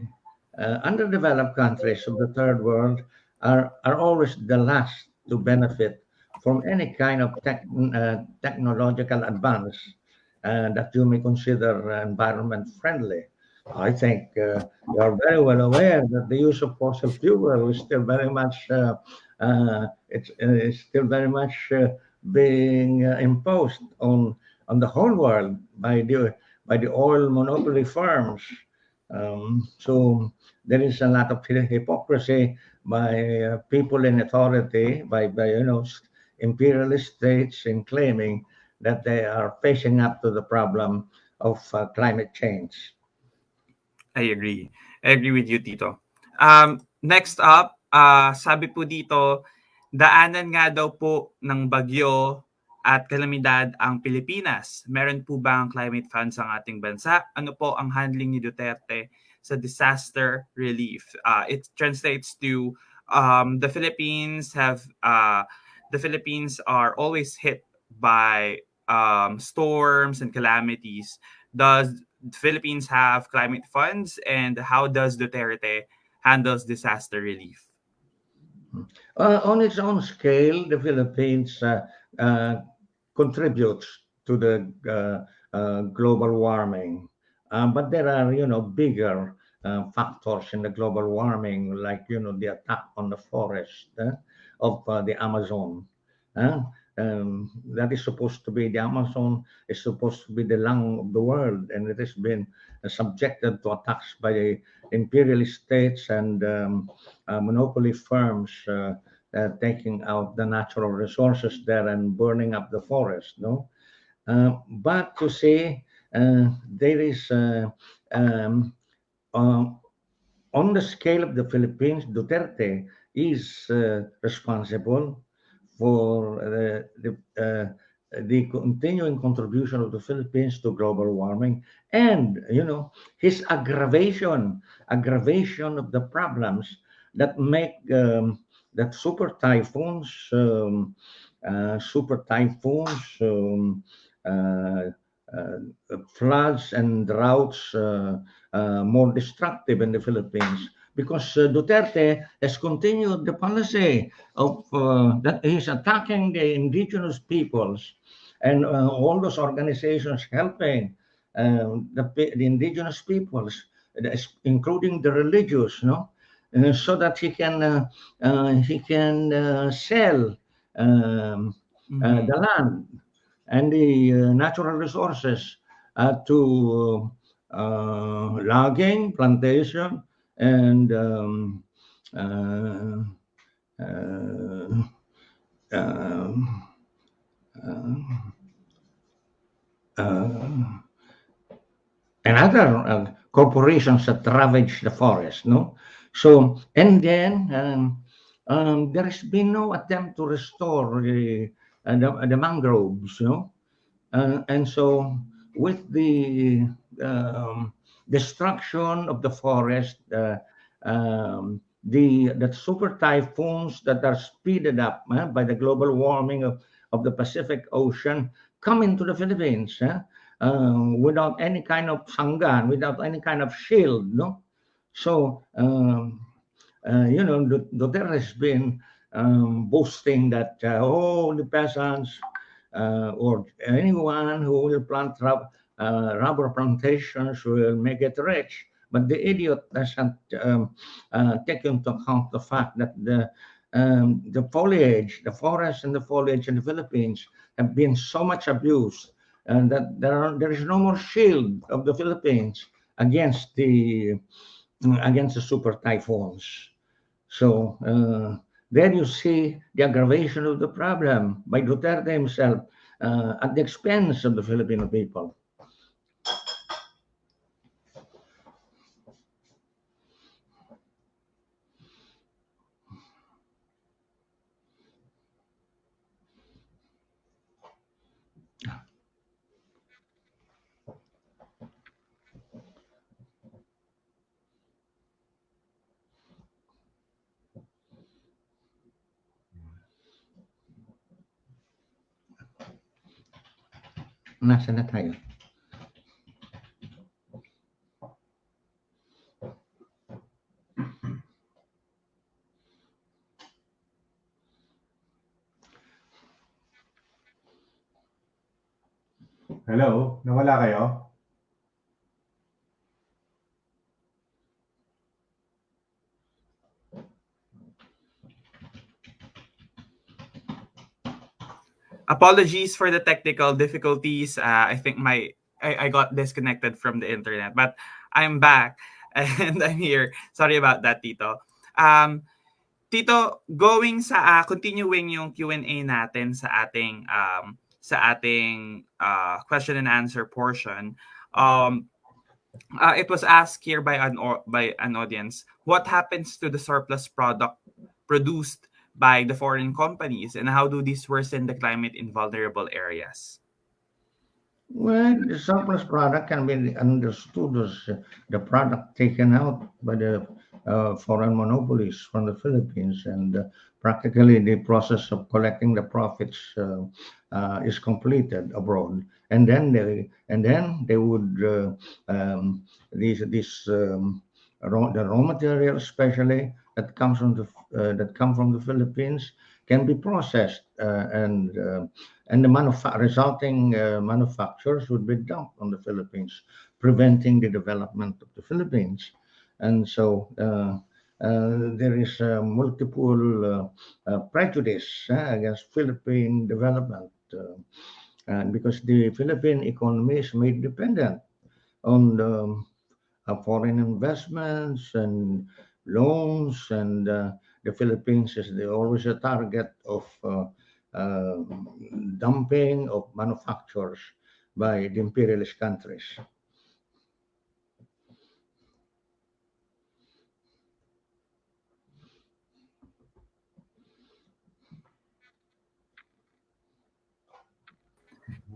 uh, underdeveloped countries of the third world are, are always the last to benefit from any kind of uh, technological advance uh, that you may consider environment friendly. I think uh, you are very well aware that the use of fossil fuel is still very much uh, uh, it's, it's, still very much being imposed on on the whole world by the by the oil monopoly firms. Um, so there is a lot of hypocrisy by uh, people in authority, by, by you know imperialist states in claiming that they are facing up to the problem of uh, climate change. I agree. I agree with you, Tito. Um, next up, uh, sabi po dito, daanan nga daw po ng bagyo at kalamidad ang Pilipinas. Meron po ba ang climate funds ang ating bansa? Ano po ang handling ni Duterte sa disaster relief? Uh, it translates to um, the Philippines have uh, the Philippines are always hit by um, storms and calamities. Does the Philippines have climate funds, and how does Duterte handles disaster relief? Uh, on its own scale, the Philippines uh, uh, contributes to the uh, uh, global warming. Um, but there are, you know, bigger uh, factors in the global warming, like, you know, the attack on the forest of the Amazon. Um, that is supposed to be the Amazon is supposed to be the lung of the world, and it has been uh, subjected to attacks by imperialist states and um, uh, monopoly firms uh, uh, taking out the natural resources there and burning up the forest. No, uh, but to say uh, there is um, on the scale of the Philippines, Duterte is responsible for the, the the continuing contribution of the Philippines to global warming. And you know his aggravation aggravation of the problems that make um, that super typhoons, um, uh, super typhoons, um, uh, uh, floods and droughts uh, uh, more destructive in the Philippines because uh, Duterte has continued the policy of that he's attacking the indigenous peoples and all those organizations helping the, the indigenous peoples, including the religious, no? Uh, so that he can uh, uh, he can sell um, mm-hmm. the land and the natural resources to logging, plantation, and um, uh, and other corporations that ravage the forest, no? So, and then um, um, there has been no attempt to restore the, uh, the, the, mangroves, you know. Uh, and so, with the um, destruction of the forest, uh, um, the the super typhoons that are speeded up uh, by the global warming of, of the Pacific Ocean come into the Philippines uh, without any kind of sangan, without any kind of shield, no. So, um, uh, you know, Duterte has been um, boasting that, uh, the peasants uh, or anyone who will plant uh, rubber plantations will make it rich. But the idiot doesn't um, uh, take into account the fact that the um, the foliage, the forest and the foliage in the Philippines have been so much abused and that there, are, there is no more shield of the Philippines against the against the super typhoons. So uh, there you see the aggravation of the problem by Duterte himself uh, at the expense of the Filipino people. 真的太远。Apologies for the technical difficulties. Uh, I think my I, I got disconnected from the internet, but I'm back and I'm here. Sorry about that, Tito. Um, Tito, going sa uh, continuing yung Q&A natin sa ating um, sa ating uh, question and answer portion. Um, uh, it was asked here by an by an audience, what happens to the surplus product produced by the foreign companies and how do these worsen the climate in vulnerable areas? Well, the surplus product can be understood as the product taken out by the uh, foreign monopolies from the Philippines, and uh, practically the process of collecting the profits uh, uh is completed abroad, and then they and then they would uh, um, these these um, raw, the raw material, especially that comes from the uh, that come from the Philippines, can be processed uh, and uh, and the manufa- resulting manufacturers would be dumped on the Philippines, preventing the development of the Philippines. And so uh, there is multiple uh, prejudice against Philippine development and because the Philippine economy is made dependent on the, foreign investments and loans and uh, the Philippines is the, always a target of uh, uh, dumping of manufacturers by the imperialist countries.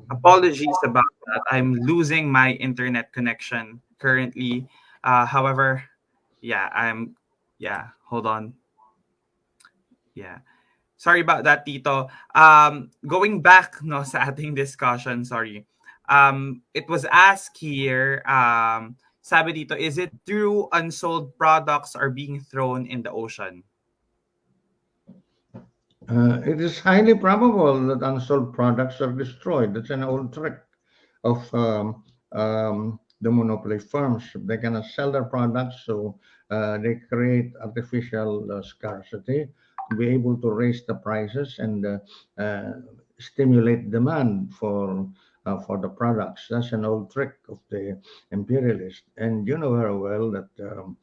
Apologies about that. I'm losing my internet connection currently. Uh, however, yeah, I'm yeah, hold on. Yeah. Sorry about that, Tito. Um, going back no sa ating discussion, sorry. Um, it was asked here, um, sabi dito, is it true unsold products are being thrown in the ocean? Uh, it is highly probable that unsold products are destroyed. That's an old trick of um, um, the monopoly firms. They cannot sell their products, so uh, they create artificial uh, scarcity to be able to raise the prices and uh, uh stimulate demand for uh, for the products. That's an old trick of the imperialists. And you know very well that um,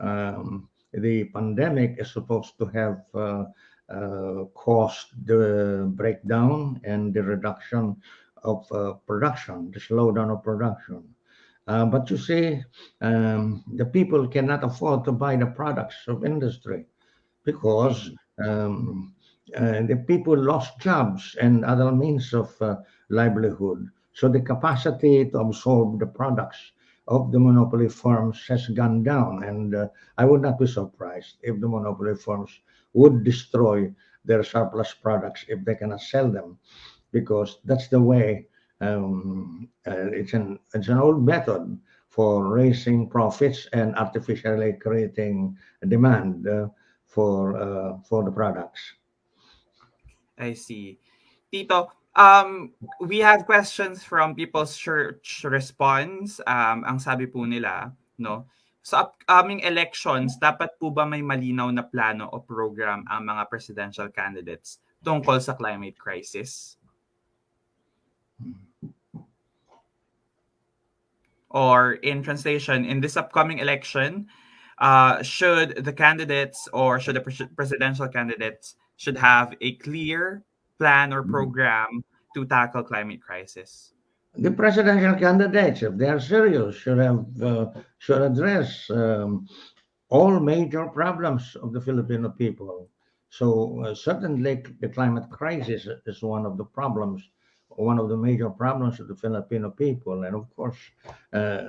um, the pandemic is supposed to have uh, caused the breakdown and the reduction of production, the slowdown of production. Uh, but you see, um, the people cannot afford to buy the products of industry because um, uh, the people lost jobs and other means of uh, livelihood. So the capacity to absorb the products of the monopoly firms has gone down. And uh, I would not be surprised if the monopoly firms would destroy their surplus products if they cannot sell them, because that's the way um, uh, it's an it's an old method for raising profits and artificially creating demand uh, for uh, for the products. I see, Tito. Um, we have questions from People's Church Response. Um, ang sabi po nila, no, sa upcoming elections, dapat po ba may malinaw na plano o program ang mga presidential candidates tungkol sa climate crisis? Or in translation, in this upcoming election, uh, should the candidates or should the pres- presidential candidates should have a clear plan or program to tackle climate crisis? The presidential candidates, if they are serious, should have uh, should address um, all major problems of the Filipino people. So uh, certainly, the climate crisis is one of the problems one of the major problems of the Filipino people. And of course, uh,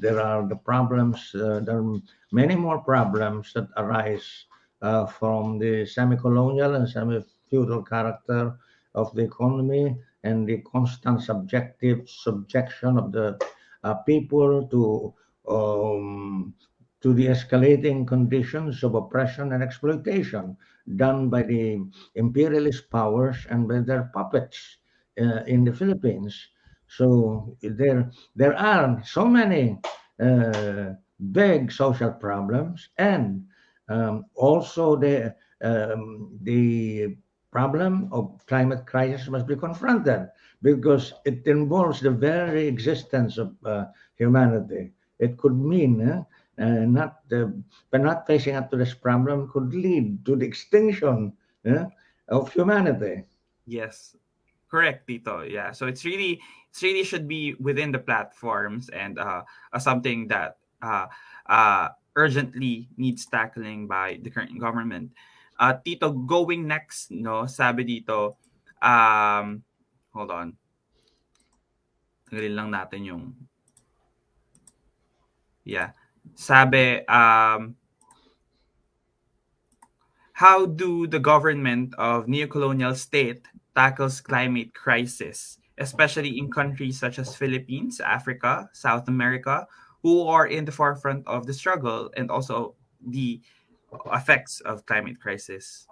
there are the problems, uh, there are many more problems that arise uh, from the semi colonial and semi feudal character of the economy and the constant subjective subjection of the uh, people to um, to the escalating conditions of oppression and exploitation done by the imperialist powers and by their puppets uh, in the Philippines. So there there are so many uh, big social problems and um, also the um, the problem of climate crisis must be confronted because it involves the very existence of uh, humanity. It could mean uh, uh, not uh, by not facing up to this problem could lead to the extinction of humanity. Yes, correct, Tito. Yeah, so it's really it's really should be within the platforms and uh, uh something that uh, uh, urgently needs tackling by the current government. Uh, Tito, going next, no, sabi dito, um, hold on. Lang natin yung, yeah. Sabi, um, how do the government of neocolonial state tackles climate crisis, especially in countries such as Philippines, Africa, South America, who are in the forefront of the struggle and also the effects of climate crisis?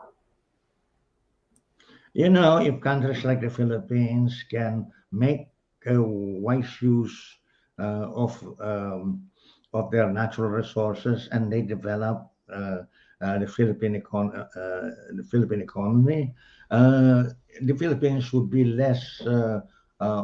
You know, if countries like the Philippines can make a wise use uh, of um, of their natural resources and they develop uh, uh, the Philippine econ- uh, the Philippine economy, uh, the Philippines would be less uh, uh,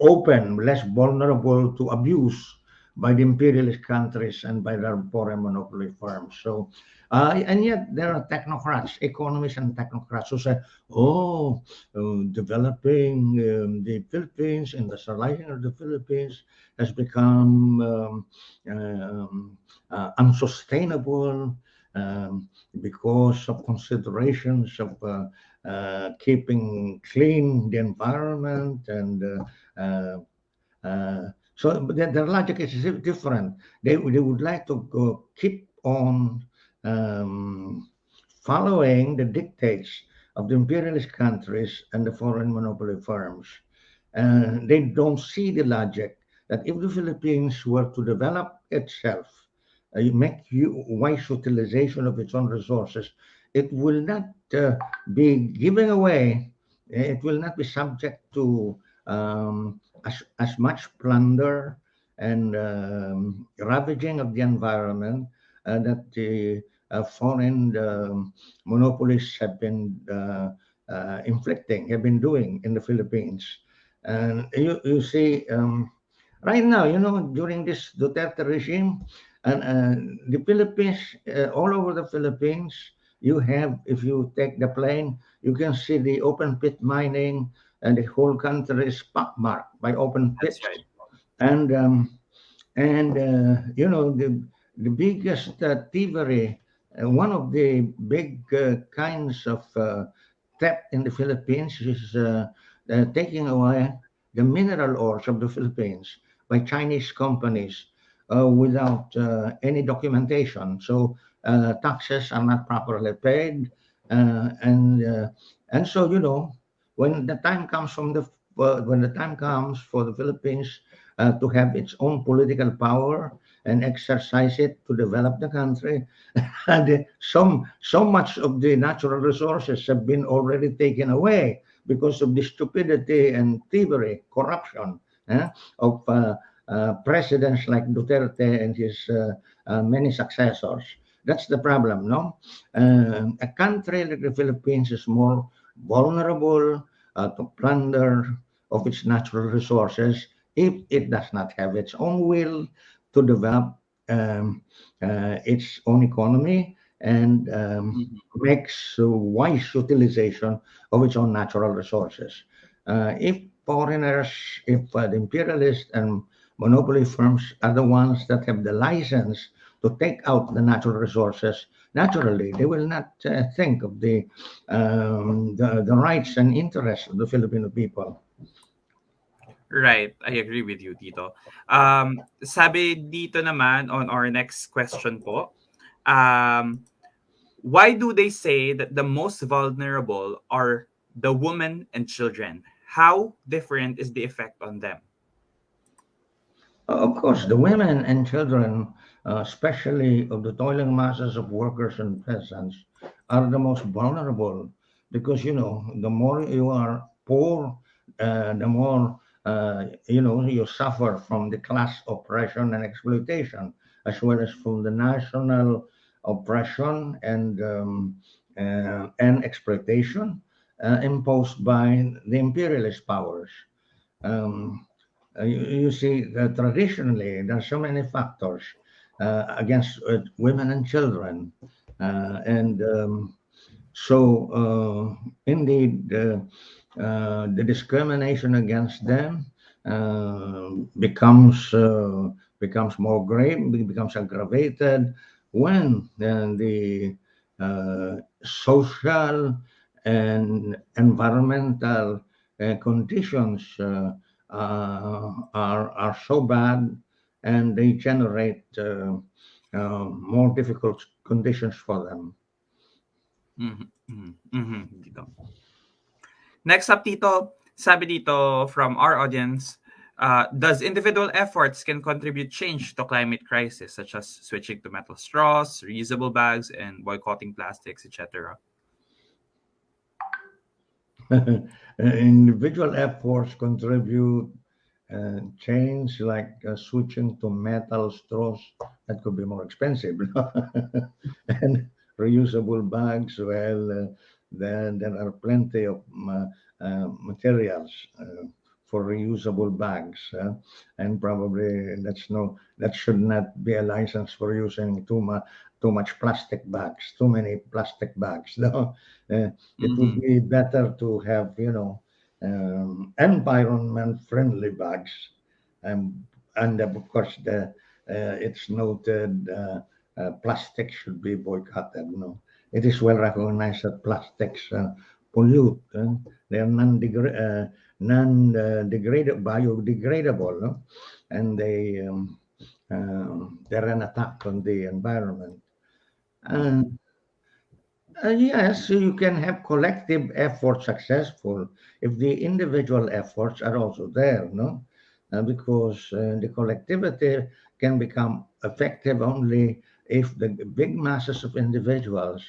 open, less vulnerable to abuse by the imperialist countries and by their foreign monopoly firms. So, uh, and yet there are technocrats, economists and technocrats who say, oh, uh, developing um, the Philippines, industrializing of the Philippines has become um, um, uh, unsustainable um, because of considerations of uh, uh, keeping clean the environment and uh, so their, logic is different. They, they would like to go, keep on um, following the dictates of the imperialist countries and the foreign monopoly firms. And they don't see the logic that if the Philippines were to develop itself, make wise utilization of its own resources, it will not uh, be giving away, it will not be subject to um, as, as much plunder and um, ravaging of the environment uh, that the uh, foreign um, monopolists have been uh, uh, inflicting, have been doing in the Philippines. And you, you see, um, right now, you know, during this Duterte regime, and uh, the Philippines, uh, all over the Philippines, you have, if you take the plane, you can see the open pit mining, and the whole country is marked by open pits. right. And um, and uh, you know the the biggest uh, thievery, uh, one of the big uh, kinds of uh, theft in the Philippines is uh, uh, taking away the mineral ores of the Philippines by Chinese companies without uh, any documentation. So uh, taxes are not properly paid, uh, and uh, and so you know when the time comes from the uh, when the time comes for the Philippines uh, to have its own political power and exercise it to develop the country, and some so much of the natural resources have been already taken away because of the stupidity and thievery, corruption eh, of uh, uh, presidents like Duterte and his uh, uh, many successors. That's the problem, no? Uh, a country like the Philippines is more vulnerable uh, to plunder of its natural resources if it does not have its own will to develop um, uh, its own economy and um, makes uh, wise utilization of its own natural resources. Uh, if foreigners, if uh, the imperialists and monopoly firms are the ones that have the license to take out the natural resources, naturally they will not uh, think of the, um, the the rights and interests of the Filipino people. Right, I agree with you, Tito. Um, sabi dito naman on our next question po, um, why do they say that the most vulnerable are the women and children. How different is the effect on them? Of course, the women and children, uh, especially of the toiling masses of workers and peasants, are the most vulnerable because you know the more you are poor, uh, the more uh, you know you suffer from the class oppression and exploitation, as well as from the national oppression and um, uh, and exploitation uh, imposed by the imperialist powers. Um, you, you, see, uh, traditionally, there are so many factors uh, against uh, women and children. and um, so, indeed, the discrimination against them becomes becomes more grave, becomes aggravated when the uh, social and environmental uh, conditions uh, uh, are, are so bad and they generate uh, uh, more difficult conditions for them. Mm-hmm. Mm-hmm. Next up, Tito, sabi dito from our audience, uh, does individual efforts can contribute change to climate crisis, such as switching to metal straws, reusable bags, and boycotting plastics, etc.? individual efforts contribute uh, change like uh, switching to metal straws that could be more expensive and reusable bags well uh, then there are plenty of uh, uh, materials uh, for reusable bags and probably that's no that should not be a license for using too much too much plastic bags, too many plastic bags. No, uh, it mm-hmm. would be better to have you know um, environment-friendly bags, and and of course the uh, it's noted uh, uh plastic should be boycotted. No, it is well recognized that plastics uh, pollute. they are non-degra- uh, non-degradable, biodegradable, no? and they um, um, they're an attack on the environment. Uh, uh, yes, you can have collective effort successful if the individual efforts are also there, no? Uh, because uh, the collectivity can become effective only if the big masses of individuals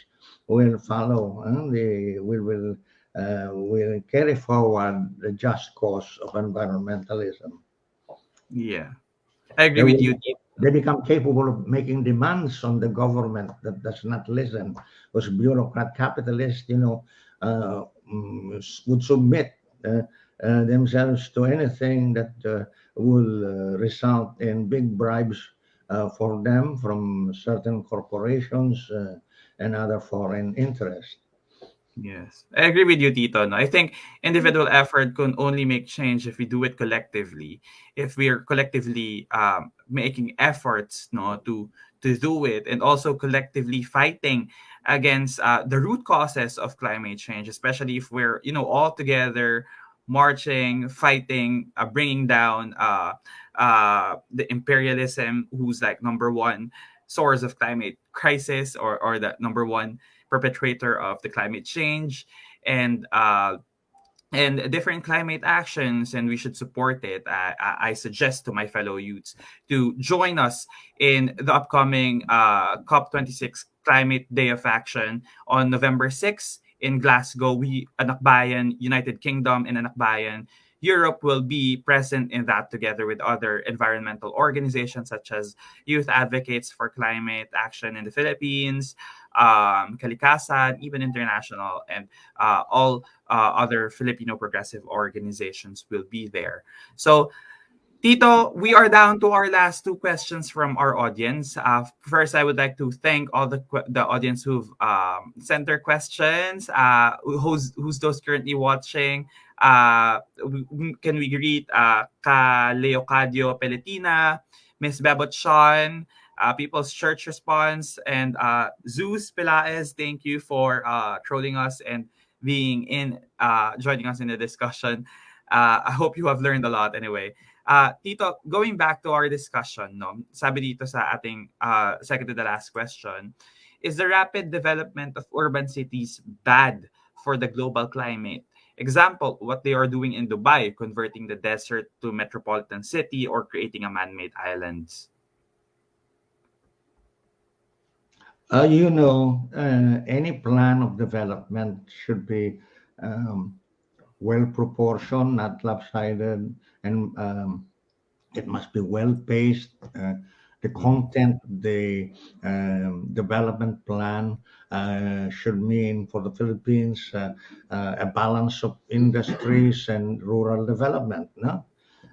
will follow and they will will uh, will carry forward the just cause of environmentalism. Yeah, I agree with you they become capable of making demands on the government that does not listen. Because bureaucrat capitalists, you know, uh, mm, would submit uh, uh, themselves to anything that uh, will uh, result in big bribes uh, for them from certain corporations and other foreign interests. Yes, I agree with you, Tito. No? I think individual effort can only make change if we do it collectively. If we are collectively um, making efforts, no, to to do it, and also collectively fighting against uh, the root causes of climate change, especially if we're you know all together marching, fighting, uh, bringing down uh, uh, the imperialism, who's like number one source of climate crisis, or or the number one perpetrator of the climate change and uh, and different climate actions and we should support it. I, I, suggest to my fellow youths to join us in the upcoming uh, cop26 climate day of action on november 6th in glasgow. We anakbayan united kingdom and anakbayan Europe will be present in that together with other environmental organizations such as Youth Advocates for Climate Action in the Philippines, um, Kalikasan, even international, and uh, all uh, other Filipino progressive organizations will be there. So, Tito, we are down to our last two questions from our audience. Uh, first, I would like to thank all the the audience who've um, sent their questions. Uh, who's who's those currently watching? Uh, can we greet uh, Ka Leocadio Peletina, Miss Bebot Sean, uh, People's Church Response, and uh, Zeus Pilaes. Thank you for uh, trolling us and being in, uh, joining us in the discussion. Uh, I hope you have learned a lot anyway. Uh, Tito, going back to our discussion, no, sabi dito sa ating uh, second to the last question, is the rapid development of urban cities bad for the global climate? Example, what they are doing in Dubai, converting the desert to metropolitan city or creating a man-made islands. Uh, you know, uh, any plan of development should be um, well proportioned, not lopsided, and um, it must be well paced. Uh, the content, the um, development plan uh, should mean for the Philippines uh, uh, a balance of industries and rural development. No?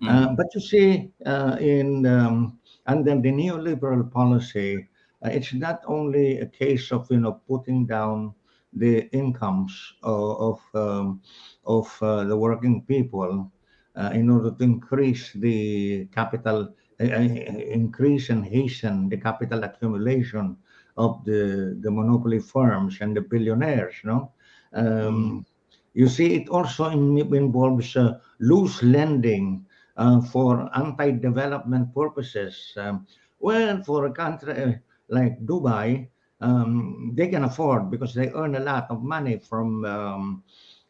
Uh, but you see, uh, in um, under the neoliberal policy, uh, it's not only a case of you know putting down the incomes of of, um, of uh, the working people uh, in order to increase the capital, increase and hasten the capital accumulation of the the monopoly firms and the billionaires. No, um, you see, it also involves uh, loose lending uh, for anti-development purposes. Um, well, for a country like Dubai, um, they can afford because they earn a lot of money from um,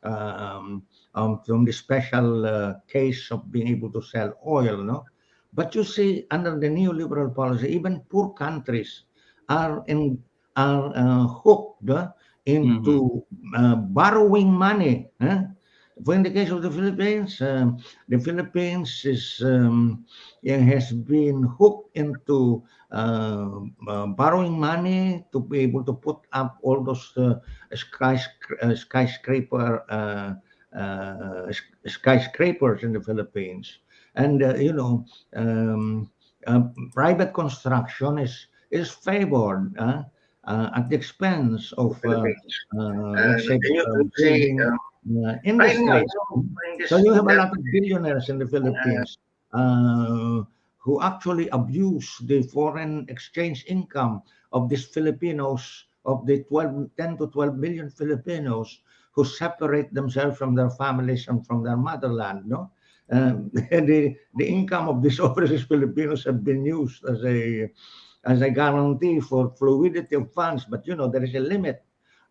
um, um, from the special uh, case of being able to sell oil. No, but you see, under the neoliberal policy, even poor countries are in are uh, hooked uh, into uh, borrowing money. For in the case of the Philippines, um, the Philippines is um, has been hooked into uh, uh, borrowing money to be able to put up all those uh, skyscra- uh, skyscraper uh, uh, skyscrapers in the Philippines, and uh, you know, um, uh, private construction is is favored uh, uh, at the expense of uh, uh, let's say industry. So you have a lot of billionaires in the Philippines uh, who actually abuse the foreign exchange income of these Filipinos, of the 12, 10 to 12 million Filipinos who separate themselves from their families and from their motherland. No, um, the the income of these overseas Filipinos have been used as a as a guarantee for fluidity of funds, but you know there is a limit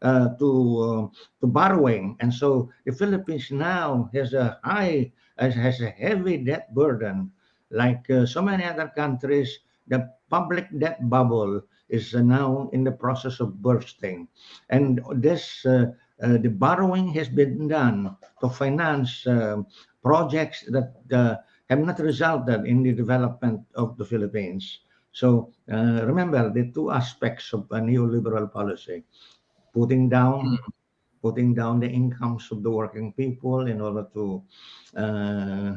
uh, to uh, to borrowing, and so the Philippines now has a high has, a heavy debt burden, like uh, so many other countries. The public debt bubble is now in the process of bursting, and this uh, the borrowing has been done to finance uh, projects that uh, have not resulted in the development of the Philippines. So uh, remember the two aspects of a neoliberal policy: putting down, putting down the incomes of the working people in order to uh,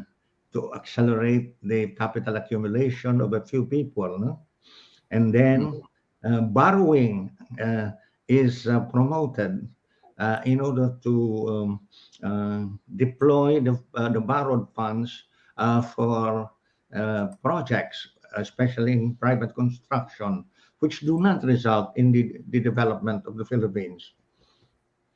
to accelerate the capital accumulation of a few people, no? and then uh, borrowing uh, is uh, promoted uh, in order to um, uh, deploy the, uh, the borrowed funds uh, for projects, especially in private construction, which do not result in the, the development of the Philippines.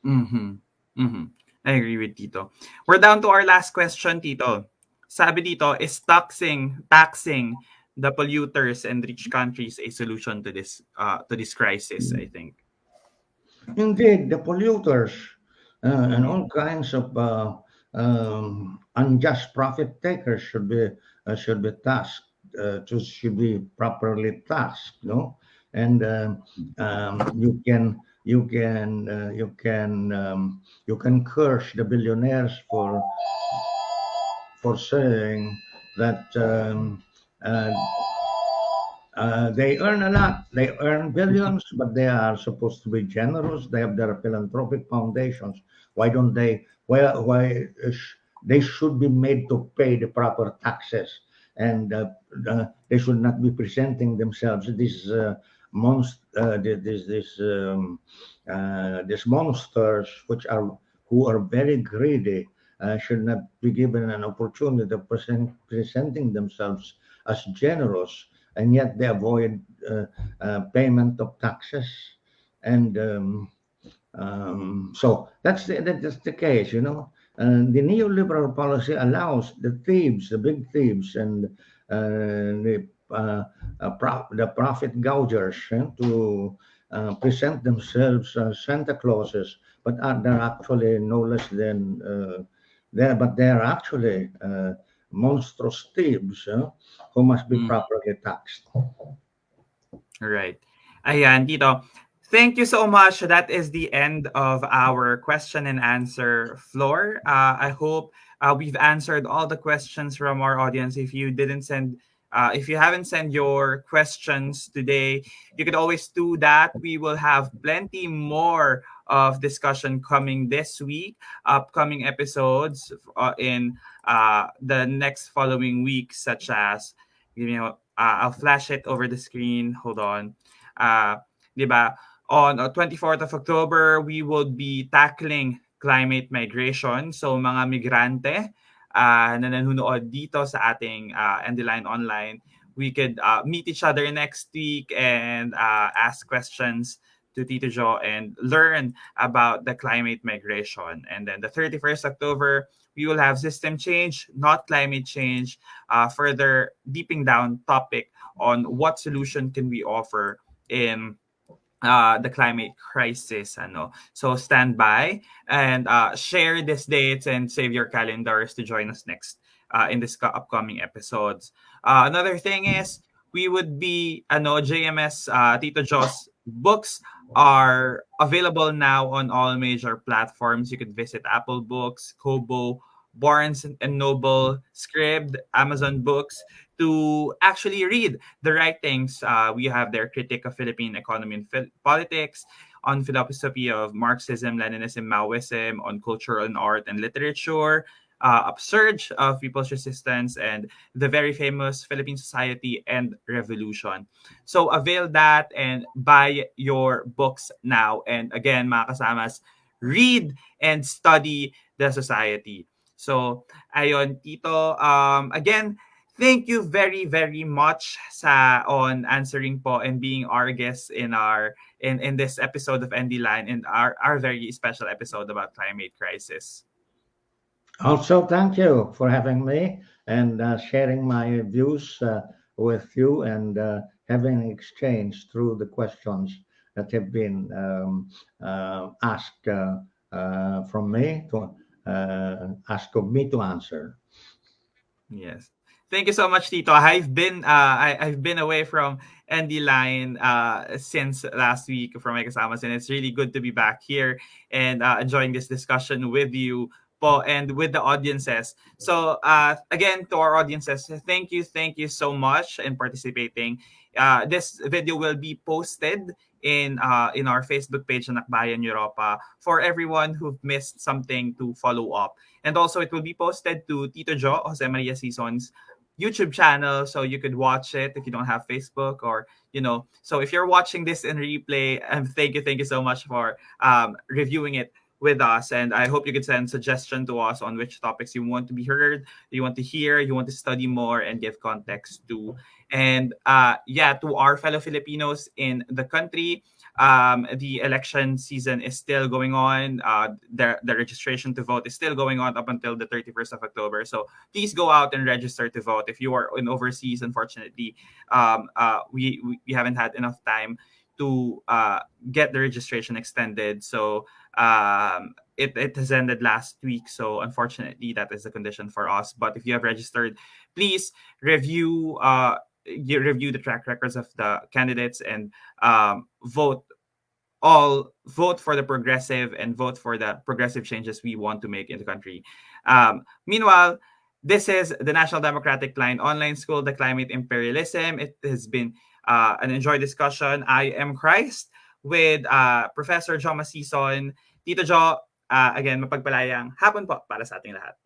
Mm-hmm. Mm-hmm. I agree with Tito. We're down to our last question, Tito. Sabi dito, is taxing taxing the polluters and rich countries a solution to this uh, to this crisis? I think. Indeed, the polluters uh, and all kinds of uh, um, unjust profit takers should be uh, should be tasked uh, to should be properly tasked, no? And um, um, you can you can uh, you can um, you can curse the billionaires for for saying that um, uh, they earn a lot. They earn billions, but they are supposed to be generous. They have their philanthropic foundations. Why don't they? Why? Why sh- they should be made to pay the proper taxes, and uh, uh, they should not be presenting themselves these uh, monst- uh, this this um, these monsters, which are who are very greedy, should not be given an opportunity of present, presenting themselves as generous and yet they avoid uh, uh, payment of taxes. And um, um, so that's the, that's the case, you know. And the neoliberal policy allows the thieves, the big thieves, and uh, the uh, uh, pro- the profit gougers eh, to uh, present themselves as Santa Clauses, but uh, they're actually no less than uh, there, but they're actually uh, monstrous thieves uh, who must be Mm. properly taxed. Right. Ayan, Tito. Thank you so much. That is the end of our question and answer floor. Uh, I hope uh, we've answered all the questions from our audience. If you didn't send, uh, if you haven't sent your questions today, you could always do that. We will have plenty more of discussion coming this week, upcoming episodes uh, in uh, the next following weeks, such as, you know, uh, I'll flash it over the screen. Hold on. Uh? On uh, 24th of October, we will be tackling climate migration. So mga migrante uh, na nanonood dito sa ating uh, Line Online, we could uh, meet each other next week and uh, ask questions to Tito Joe and learn about the climate migration. And then the 31st October, we will have system change, not climate change, uh, further deeping down topic on what solution can we offer in uh, the climate crisis. Ano. So stand by and uh, share these dates and save your calendars to join us next uh, in this upcoming episodes. Uh, another thing is we would be ano JMS uh, Tito Jo's books are available now on all major platforms. You could visit Apple Books, Kobo, Barnes and Noble, Scribd, Amazon Books to actually read the writings. Uh, we have their critique of Philippine economy and phil- politics, on philosophy of Marxism, Leninism, Maoism, on culture and art and literature, uh, Upsurge of People's Resistance, and the very famous Philippine Society and Revolution. So avail that and buy your books now. And again, mga kasamas, read and study the society. So, ayon, Tito, um, again, thank you very very much sa on answering po and being our guest in our in in this episode of ND Line and our our very special episode about climate crisis. Also, thank you for having me and uh, sharing my views uh, with you and uh, having exchange through the questions that have been um, uh, asked uh, uh, from me to ask of me to answer. Yes. Thank you so much, Tito. I've been uh, I, I've been away from ND Line uh, since last week from my and it's really good to be back here and uh, enjoying this discussion with you po and with the audiences. So uh, again, to our audiences, thank you, thank you so much in participating. Uh, this video will be posted in uh, in our Facebook page, Nakbayan Europa, for everyone who've missed something to follow up. And also, it will be posted to Tito Jo, Jose Maria Sison's YouTube channel, so you could watch it if you don't have Facebook or you know. So if you're watching this in replay, um, thank you, thank you so much for um, reviewing it with us. And I hope you could send suggestion to us on which topics you want to be heard, you want to hear, you want to study more, and give context to. And uh, yeah, to our fellow Filipinos in the country, um, the election season is still going on. Uh, the, the registration to vote is still going on up until the 31st of October. So please go out and register to vote. If you are in overseas, unfortunately, um, uh, we, we, haven't had enough time to uh, get the registration extended. So um, it, it has ended last week. So unfortunately, that is the condition for us. But if you have registered, please review uh, review the track records of the candidates and um, vote all vote for the progressive and vote for the progressive changes we want to make in the country. Um, meanwhile, this is the National Democratic Line online school, the climate imperialism. It has been uh, an enjoy discussion. I am Christ with uh, Professor Jo Masison. Tito Jo, uh, again, mapagpalayang hapon po para sa ating lahat.